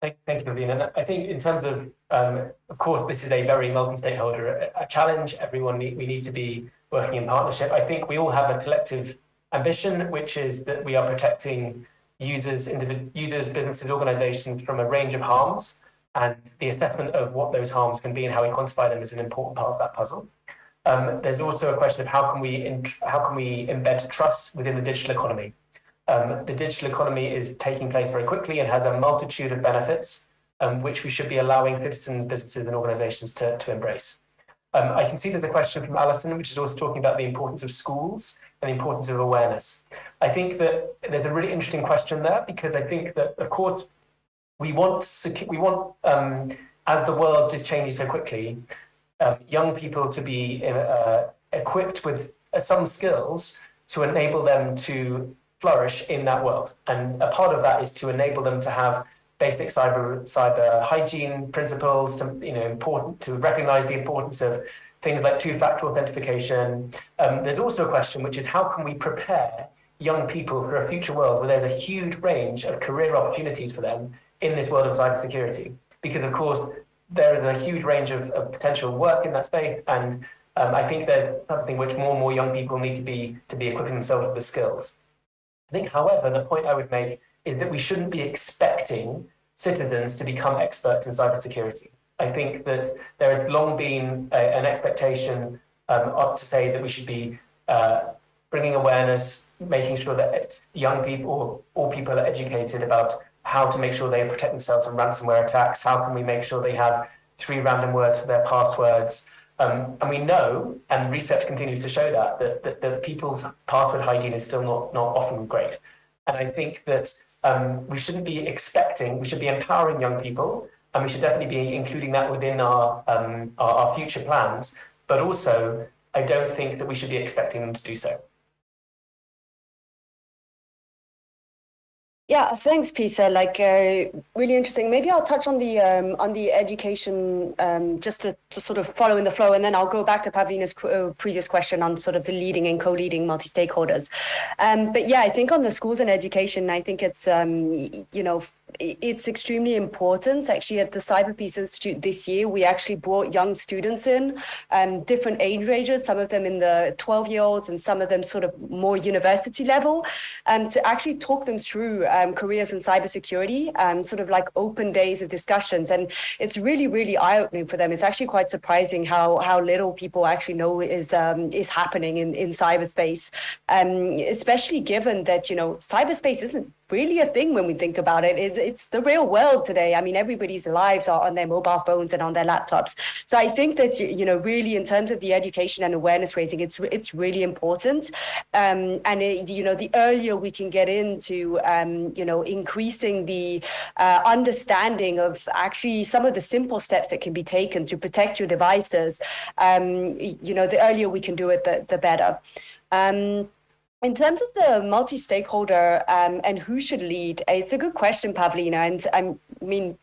D: Thank, thank you, Naveen. And I think in terms of, um, of course, this is a very multi-stakeholder a challenge. Everyone, need, we need to be working in partnership. I think we all have a collective ambition, which is that we are protecting users, users, businesses, organizations from a range of harms. And the assessment of what those harms can be and how we quantify them is an important part of that puzzle. Um, there's also a question of how can we how can we embed trust within the digital economy. Um, the digital economy is taking place very quickly and has a multitude of benefits, um, which we should be allowing citizens, businesses and organizations to, to embrace. Um, I can see there's a question from Alison, which is also talking about the importance of schools and the importance of awareness. I think that there's a really interesting question there because I think that, of course, we want, we want um, as the world is changing so quickly, um, young people to be uh, equipped with some skills to enable them to flourish in that world. And a part of that is to enable them to have basic cyber cyber hygiene principles, to you know important to recognise the importance of things like two-factor authentication. Um, there's also a question which is how can we prepare young people for a future world where there's a huge range of career opportunities for them in this world of cybersecurity? Because of course there is a huge range of, of potential work in that space, and um, I think there's something which more and more young people need to be to be equipping themselves with the skills. I think, however, the point I would make is that we shouldn't be expecting citizens to become experts in cybersecurity. I think that there has long been a, an expectation um, to say that we should be uh, bringing awareness, making sure that young people, all people are educated about how to make sure they protect themselves from ransomware attacks, how can we make sure they have three random words for their passwords. Um, and we know, and research continues to show that, that, that, that people's password hygiene is still not, not often great. And I think that um, we shouldn't be expecting, we should be empowering young people, and we should definitely be including that within our, um, our, our future plans. But also, I don't think that we should be expecting them to do so.
A: Yeah, thanks, Peter. Like, uh, really interesting. Maybe I'll touch on the um, on the education um, just to, to sort of follow in the flow, and then I'll go back to Pavlina's uh, previous question on sort of the leading and co-leading multi-stakeholders. Um, but yeah, I think on the schools and education, I think it's um, you know it's extremely important. Actually, at the Cyber Peace Institute this year, we actually brought young students in, um, different age ranges, some of them in the 12 year olds and some of them sort of more university level, um, to actually talk them through um, careers in cybersecurity, um, sort of like open days of discussions. And it's really, really eye opening for them. It's actually quite surprising how, how little people actually know is, um, is happening in, in cyberspace, um, especially given that, you know, cyberspace isn't really a thing when we think about it. it. It's the real world today. I mean, everybody's lives are on their mobile phones and on their laptops. So I think that you know, really, in terms of the education and awareness raising, it's it's really important. Um, and it, you know, the earlier we can get into um, you know increasing the uh, understanding of actually some of the simple steps that can be taken to protect your devices, um, you know, the earlier we can do it, the the better. Um, in terms of the multi-stakeholder um, and who should lead, it's a good question, Pavlina. And I mean,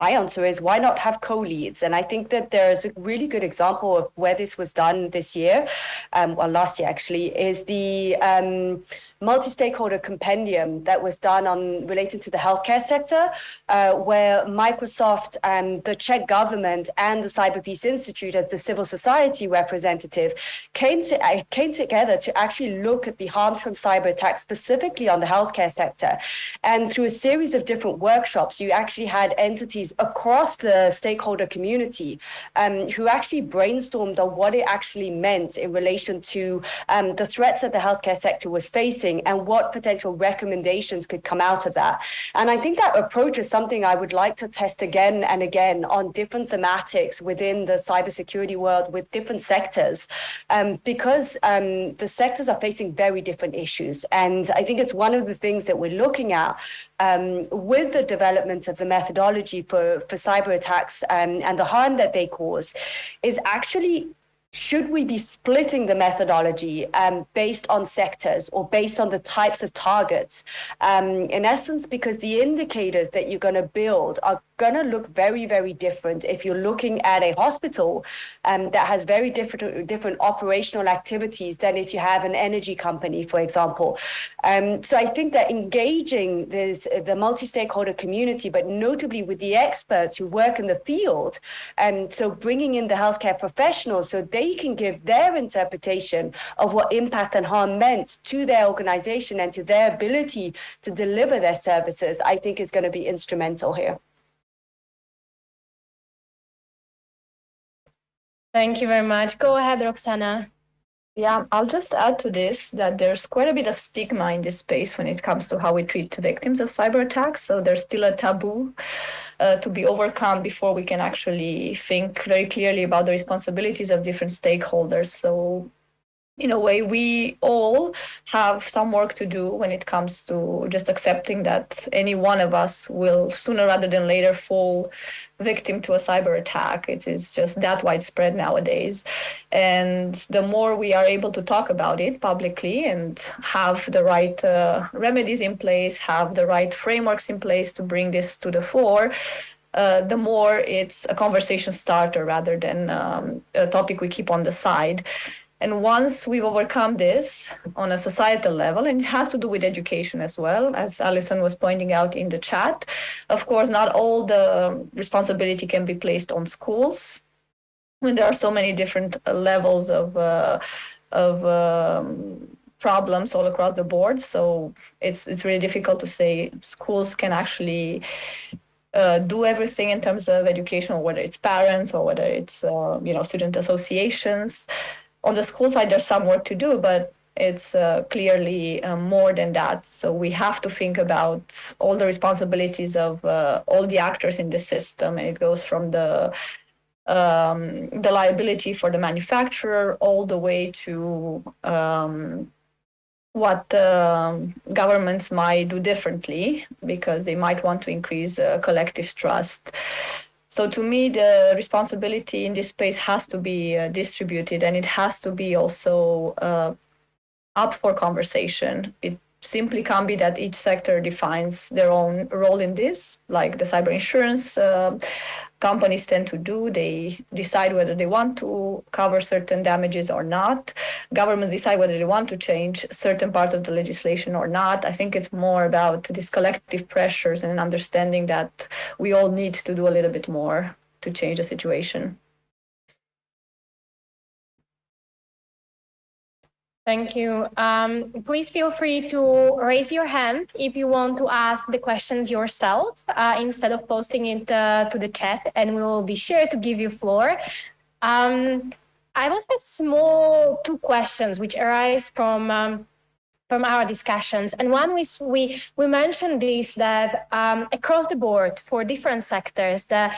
A: my answer is why not have co-leads? And I think that there's a really good example of where this was done this year, um, well, last year actually, is the um, multi-stakeholder compendium that was done on related to the healthcare sector, uh, where Microsoft and the Czech government and the Cyber Peace Institute as the civil society representative came to uh, came together to actually look at the harms from cyber attacks specifically on the healthcare sector. And through a series of different workshops, you actually had entities across the stakeholder community um, who actually brainstormed on what it actually meant in relation to um, the threats that the healthcare sector was facing and what potential recommendations could come out of that. And I think that approach is something I would like to test again and again on different thematics within the cybersecurity world with different sectors, um, because um, the sectors are facing very different issues. And I think it's one of the things that we're looking at um, with the development of the methodology for, for cyber attacks um, and the harm that they cause is actually should we be splitting the methodology um, based on sectors or based on the types of targets? Um, in essence, because the indicators that you're going to build are going to look very, very different if you're looking at a hospital um, that has very different, different operational activities than if you have an energy company, for example. Um, so I think that engaging this, the multi-stakeholder community, but notably with the experts who work in the field, and um, so bringing in the healthcare professionals so they can give their interpretation of what impact and harm meant to their organization and to their ability to deliver their services, I think is going to be instrumental here.
C: Thank you very much. Go ahead, Roxana.
F: Yeah, I'll just add to this that there's quite a bit of stigma in this space when it comes to how we treat the victims of cyber attacks. So there's still a taboo uh, to be overcome before we can actually think very clearly about the responsibilities of different stakeholders. So in a way, we all have some work to do when it comes to just accepting that any one of us will sooner rather than later fall victim to a cyber attack. It is just that widespread nowadays. And the more we are able to talk about it publicly and have the right uh, remedies in place, have the right frameworks in place to bring this to the fore, uh, the more it's a conversation starter rather than um, a topic we keep on the side. And once we've overcome this on a societal level, and it has to do with education as well, as Alison was pointing out in the chat, of course, not all the responsibility can be placed on schools. When there are so many different levels of uh, of um, problems all across the board, so it's it's really difficult to say schools can actually uh, do everything in terms of education, whether it's parents or whether it's uh, you know student associations on the school side, there's some work to do, but it's uh, clearly uh, more than that. So we have to think about all the responsibilities of uh, all the actors in the system, and it goes from the um, the liability for the manufacturer all the way to um, what governments might do differently because they might want to increase uh, collective trust. So to me, the responsibility in this space has to be uh, distributed and it has to be also uh, up for conversation. It simply can't be that each sector defines their own role in this, like the cyber insurance uh, companies tend to do. They decide whether they want to cover certain damages or not. Governments decide whether they want to change certain parts of the legislation or not. I think it's more about these collective pressures and understanding that we all need to do a little bit more to change the situation.
C: Thank you. Um, please feel free to raise your hand if you want to ask the questions yourself uh, instead of posting it uh, to the chat, and we will be sure to give you floor. Um, I will have small two questions which arise from um, from our discussions. And one is we we mentioned this that um, across the board for different sectors, the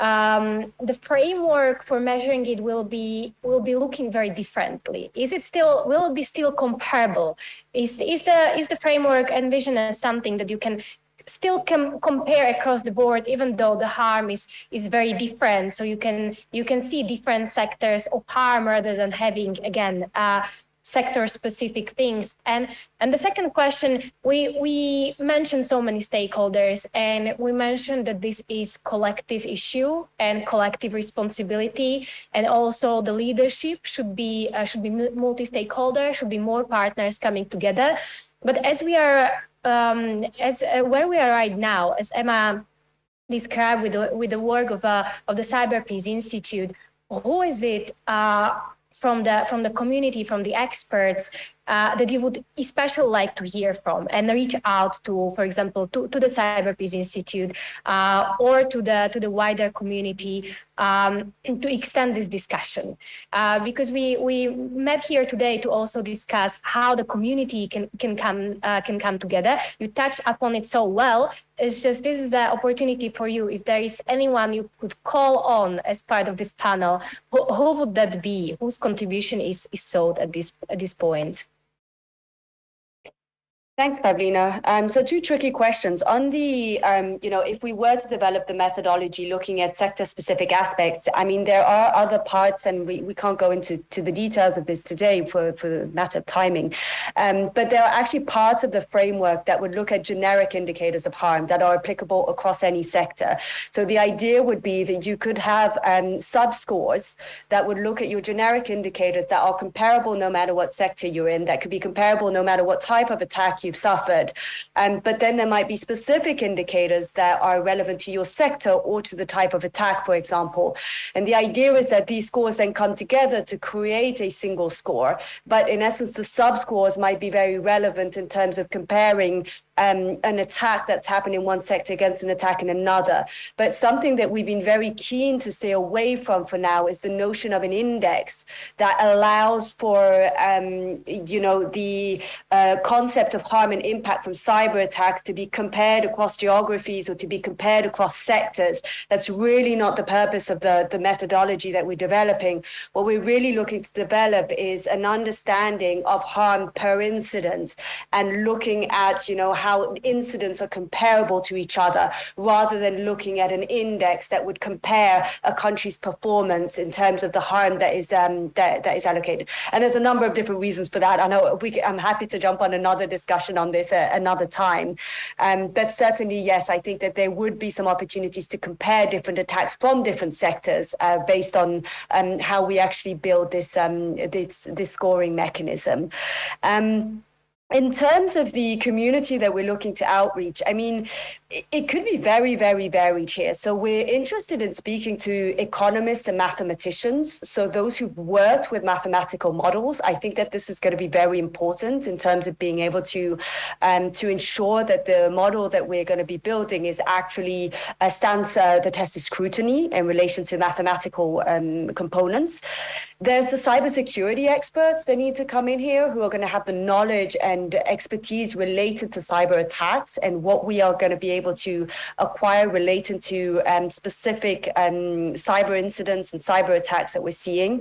C: um, the framework for measuring it will be will be looking very differently. Is it still will it be still comparable? Is is the is the framework envisioned as something that you can still can compare across the board, even though the harm is is very different. So you can you can see different sectors of harm rather than having again uh, sector-specific things. And and the second question, we we mentioned so many stakeholders, and we mentioned that this is collective issue and collective responsibility, and also the leadership should be uh, should be multi-stakeholder, should be more partners coming together. But as we are um, as uh, where we are right now, as Emma described with the, with the work of uh, of the Cyber Peace Institute, who is it? Uh, from the from the community, from the experts uh, that you would especially like to hear from and reach out to, for example, to, to the Cyber Peace Institute uh, or to the to the wider community um, to extend this discussion. Uh, because we we met here today to also discuss how the community can can come uh, can come together. You touched upon it so well. It's just this is an opportunity for you. If there is anyone you could call on as part of this panel, who, who would that be? Whose contribution is is sought at this at this point?
A: Thanks, Pavlina. Um, so two tricky questions. On the, um, you know, if we were to develop the methodology looking at sector-specific aspects, I mean, there are other parts, and we, we can't go into to the details of this today for, for the matter of timing, um, but there are actually parts of the framework that would look at generic indicators of harm that are applicable across any sector. So the idea would be that you could have um, sub-scores that would look at your generic indicators that are comparable no matter what sector you're in, that could be comparable no matter what type of attack you you've suffered. Um, but then there might be specific indicators that are relevant to your sector or to the type of attack, for example. And the idea is that these scores then come together to create a single score. But in essence, the sub scores might be very relevant in terms of comparing um, an attack that's happened in one sector against an attack in another. But something that we've been very keen to stay away from for now is the notion of an index that allows for, um, you know, the uh, concept of harm and impact from cyber attacks to be compared across geographies or to be compared across sectors. That's really not the purpose of the, the methodology that we're developing. What we're really looking to develop is an understanding of harm per incident and looking at, you know, how incidents are comparable to each other rather than looking at an index that would compare a country's performance in terms of the harm that is um, that, that is allocated. And there's a number of different reasons for that. I know we, I'm happy to jump on another discussion on this uh, another time. Um, but certainly, yes, I think that there would be some opportunities to compare different attacks from different sectors uh, based on um, how we actually build this um, this this scoring mechanism. Um, in terms of the community that we're looking to outreach, I mean, it could be very, very varied here. So we're interested in speaking to economists and mathematicians. So those who've worked with mathematical models, I think that this is going to be very important in terms of being able to um, to ensure that the model that we're going to be building is actually uh, stands uh, the test of scrutiny in relation to mathematical um, components. There's the cybersecurity experts that need to come in here who are going to have the knowledge and expertise related to cyber attacks and what we are going to be able to acquire relating to um, specific um, cyber incidents and cyber attacks that we're seeing.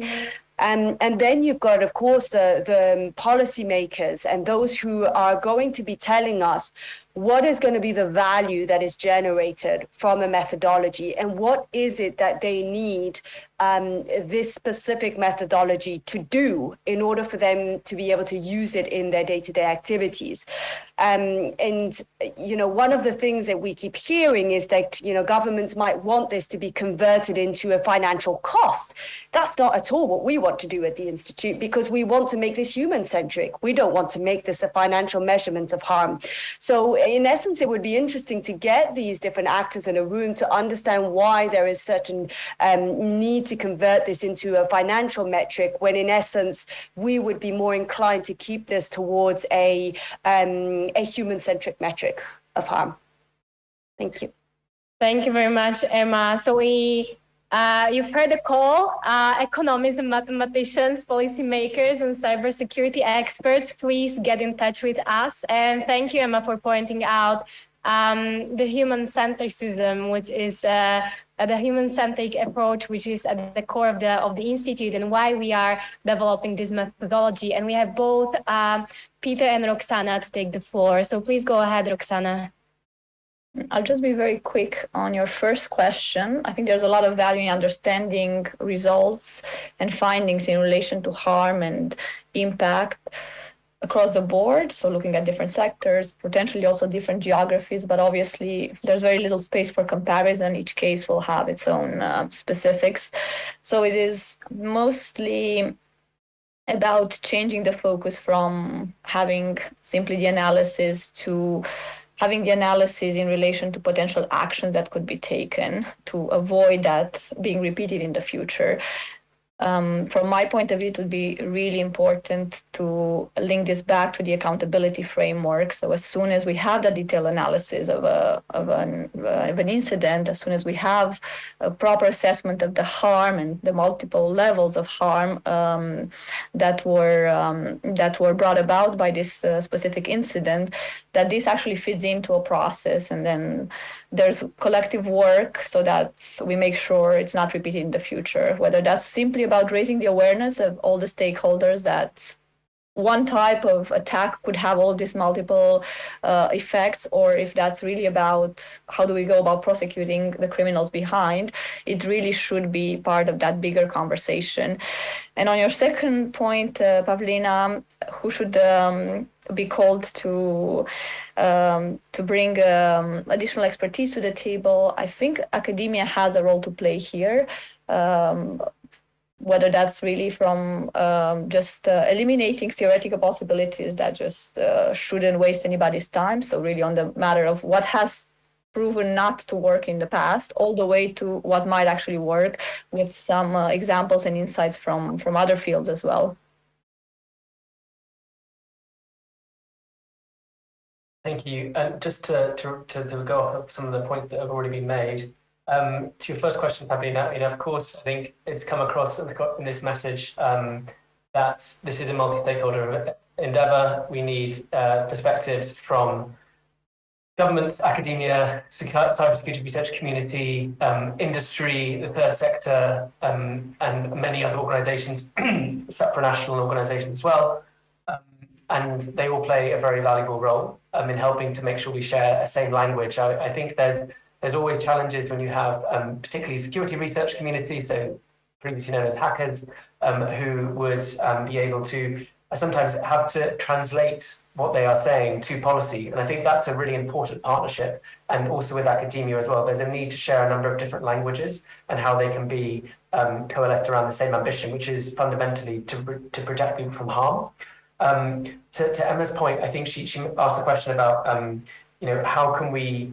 A: Um, and then you've got, of course, the, the policymakers and those who are going to be telling us what is going to be the value that is generated from a methodology and what is it that they need um, this specific methodology to do in order for them to be able to use it in their day-to-day activities. Um, and, you know, one of the things that we keep hearing is that, you know, governments might want this to be converted into a financial cost. That's not at all what we want to do at the Institute because we want to make this human-centric. We don't want to make this a financial measurement of harm. So in essence, it would be interesting to get these different actors in a room to understand why there is certain um, need to convert this into a financial metric when in essence we would be more inclined to keep this towards a um, a human-centric metric of harm. Thank you.
C: Thank you very much, Emma. So we uh, you've heard the call. Uh, economists and mathematicians, policymakers, and cybersecurity experts, please get in touch with us. And thank you, Emma, for pointing out um, the human-centricism, which is uh, the human-centric approach, which is at the core of the of the institute, and why we are developing this methodology. And we have both um, Peter and Roxana to take the floor. So please go ahead, Roxana.
F: I'll just be very quick on your first question. I think there's a lot of value in understanding results and findings in relation to harm and impact across the board. So looking at different sectors, potentially also different geographies, but obviously there's very little space for comparison. Each case will have its own uh, specifics. So it is mostly about changing the focus from having simply the analysis to having the analysis in relation to potential actions that could be taken to avoid that being repeated in the future um, from my point of view, it would be really important to link this back to the accountability framework. So as soon as we have the detailed analysis of, a, of, an, of an incident, as soon as we have a proper assessment of the harm and the multiple levels of harm um, that were um, that were brought about by this uh, specific incident, that this actually fits into a process, and then there's collective work so that we make sure it's not repeated in the future. Whether that's simply about raising the awareness of all the stakeholders that one type of attack could have all these multiple uh, effects, or if that's really about how do we go about prosecuting the criminals behind, it really should be part of that bigger conversation. And on your second point, uh, Pavlina, who should um, be called to um, to bring um, additional expertise to the table. I think academia has a role to play here. Um, whether that's really from um, just uh, eliminating theoretical possibilities that just uh, shouldn't waste anybody's time. So really on the matter of what has proven not to work in the past, all the way to what might actually work with some uh, examples and insights from, from other fields as well.
D: Thank you. And just to, to, to, go off of some of the points that have already been made, um, to your first question, Pavlina, you know, of course, I think it's come across in, this message um, that this is a multi-stakeholder endeavour. We need uh, perspectives from governments, academia, cybersecurity research community, um, industry, the third sector, um, and many other organisations, [clears throat] supranational organisations as well. Um, and they all play a very valuable role um, in helping to make sure we share a same language. I, I think there's there's always challenges when you have um, particularly security research community, so previously known as hackers, um, who would be able to sometimes have to translate what they are saying to policy. And I think that's a really important partnership. And also with academia as well, there's a need to share a number of different languages and how they can be um, coalesced around the same ambition, which is fundamentally to, to protect people from harm. Um, to, to, Emma's point, I think she, she asked the question about, um, you know, how can we,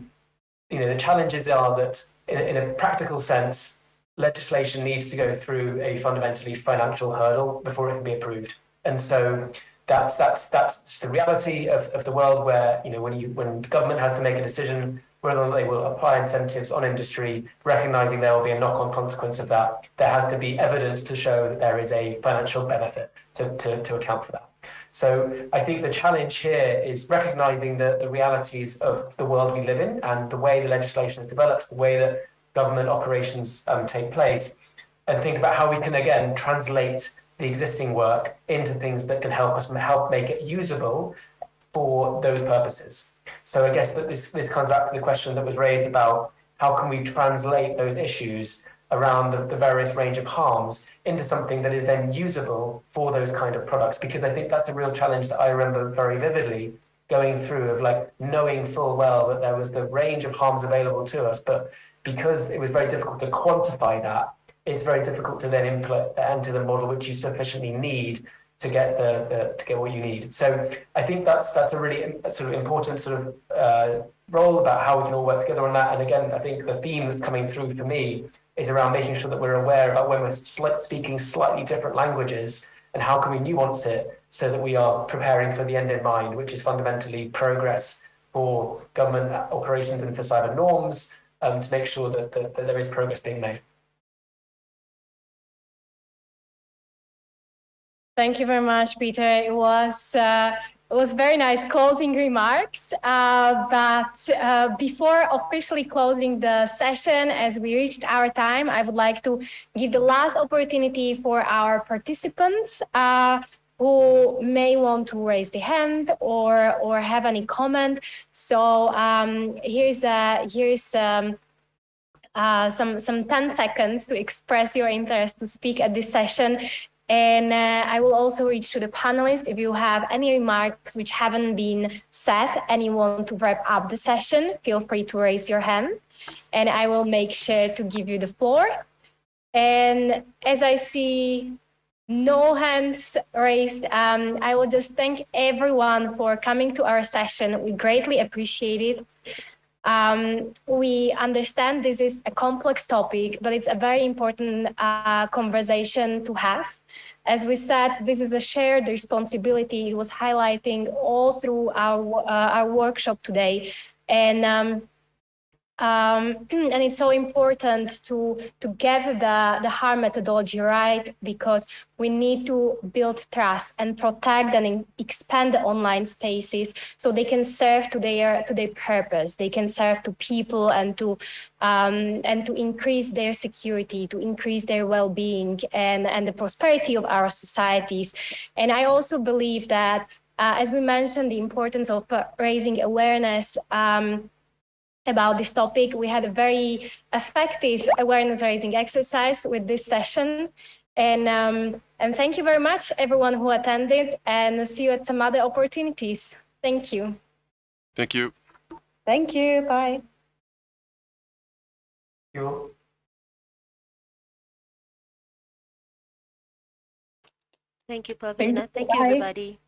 D: you know, the challenges are that in, in a practical sense, legislation needs to go through a fundamentally financial hurdle before it can be approved. And so that's that's that's the reality of, of the world where you know when you when government has to make a decision whether they will apply incentives on industry, recognizing there will be a knock-on consequence of that, there has to be evidence to show that there is a financial benefit to, to, to account for that. So I think the challenge here is recognizing the, the realities of the world we live in and the way the legislation is developed, the way that government operations um, take place, and think about how we can again translate the existing work into things that can help us help make it usable for those purposes. So I guess that this, this comes back to the question that was raised about how can we translate those issues around the, the various range of harms into something that is then usable for those kind of products because I think that's a real challenge that I remember very vividly going through of like knowing full well that there was the range of harms available to us but because it was very difficult to quantify that it's very difficult to then implement enter the model which you sufficiently need to get the, the, to get what you need. So I think that's that's a really sort of important sort of uh, role about how we can all work together on that. And again, I think the theme that's coming through for me is around making sure that we're aware about when we're speaking slightly different languages and how can we nuance it so that we are preparing for the end in mind, which is fundamentally progress for government operations and for cyber norms um, to make sure that, that, that there is progress being made.
C: Thank you very much, Peter. It was uh, it was very nice closing remarks. Uh, but uh, before officially closing the session, as we reached our time, I would like to give the last opportunity for our participants uh, who may want to raise the hand or or have any comment. So um, here's a here's. Um, uh, some some 10 seconds to express your interest to speak at this session and uh, I will also reach to the panelists if you have any remarks which haven't been said and you want to wrap up the session, feel free to raise your hand and I will make sure to give you the floor. And as I see no hands raised, um, I will just thank everyone for coming to our session. We greatly appreciate it. Um, we understand this is a complex topic, but it's a very important uh, conversation to have. As we said, this is a shared responsibility. It was highlighting all through our, uh, our workshop today. And um, um, [clears throat] and it's so important to, to get the, the harm methodology right because we need to build trust and protect and expand the online spaces so they can serve to their to their purpose. They can serve to people and to um, and to increase their security, to increase their well-being and, and the prosperity of our societies. And I also believe that, uh, as we mentioned, the importance of raising awareness um, about this topic. We had a very effective awareness raising exercise with this session. And, um, and thank you very much, everyone who attended, and see you at some other opportunities. Thank you.
G: Thank you.
A: Thank you. Bye.
D: Thank you.
B: Thank you, Pavlina. Thank you, everybody.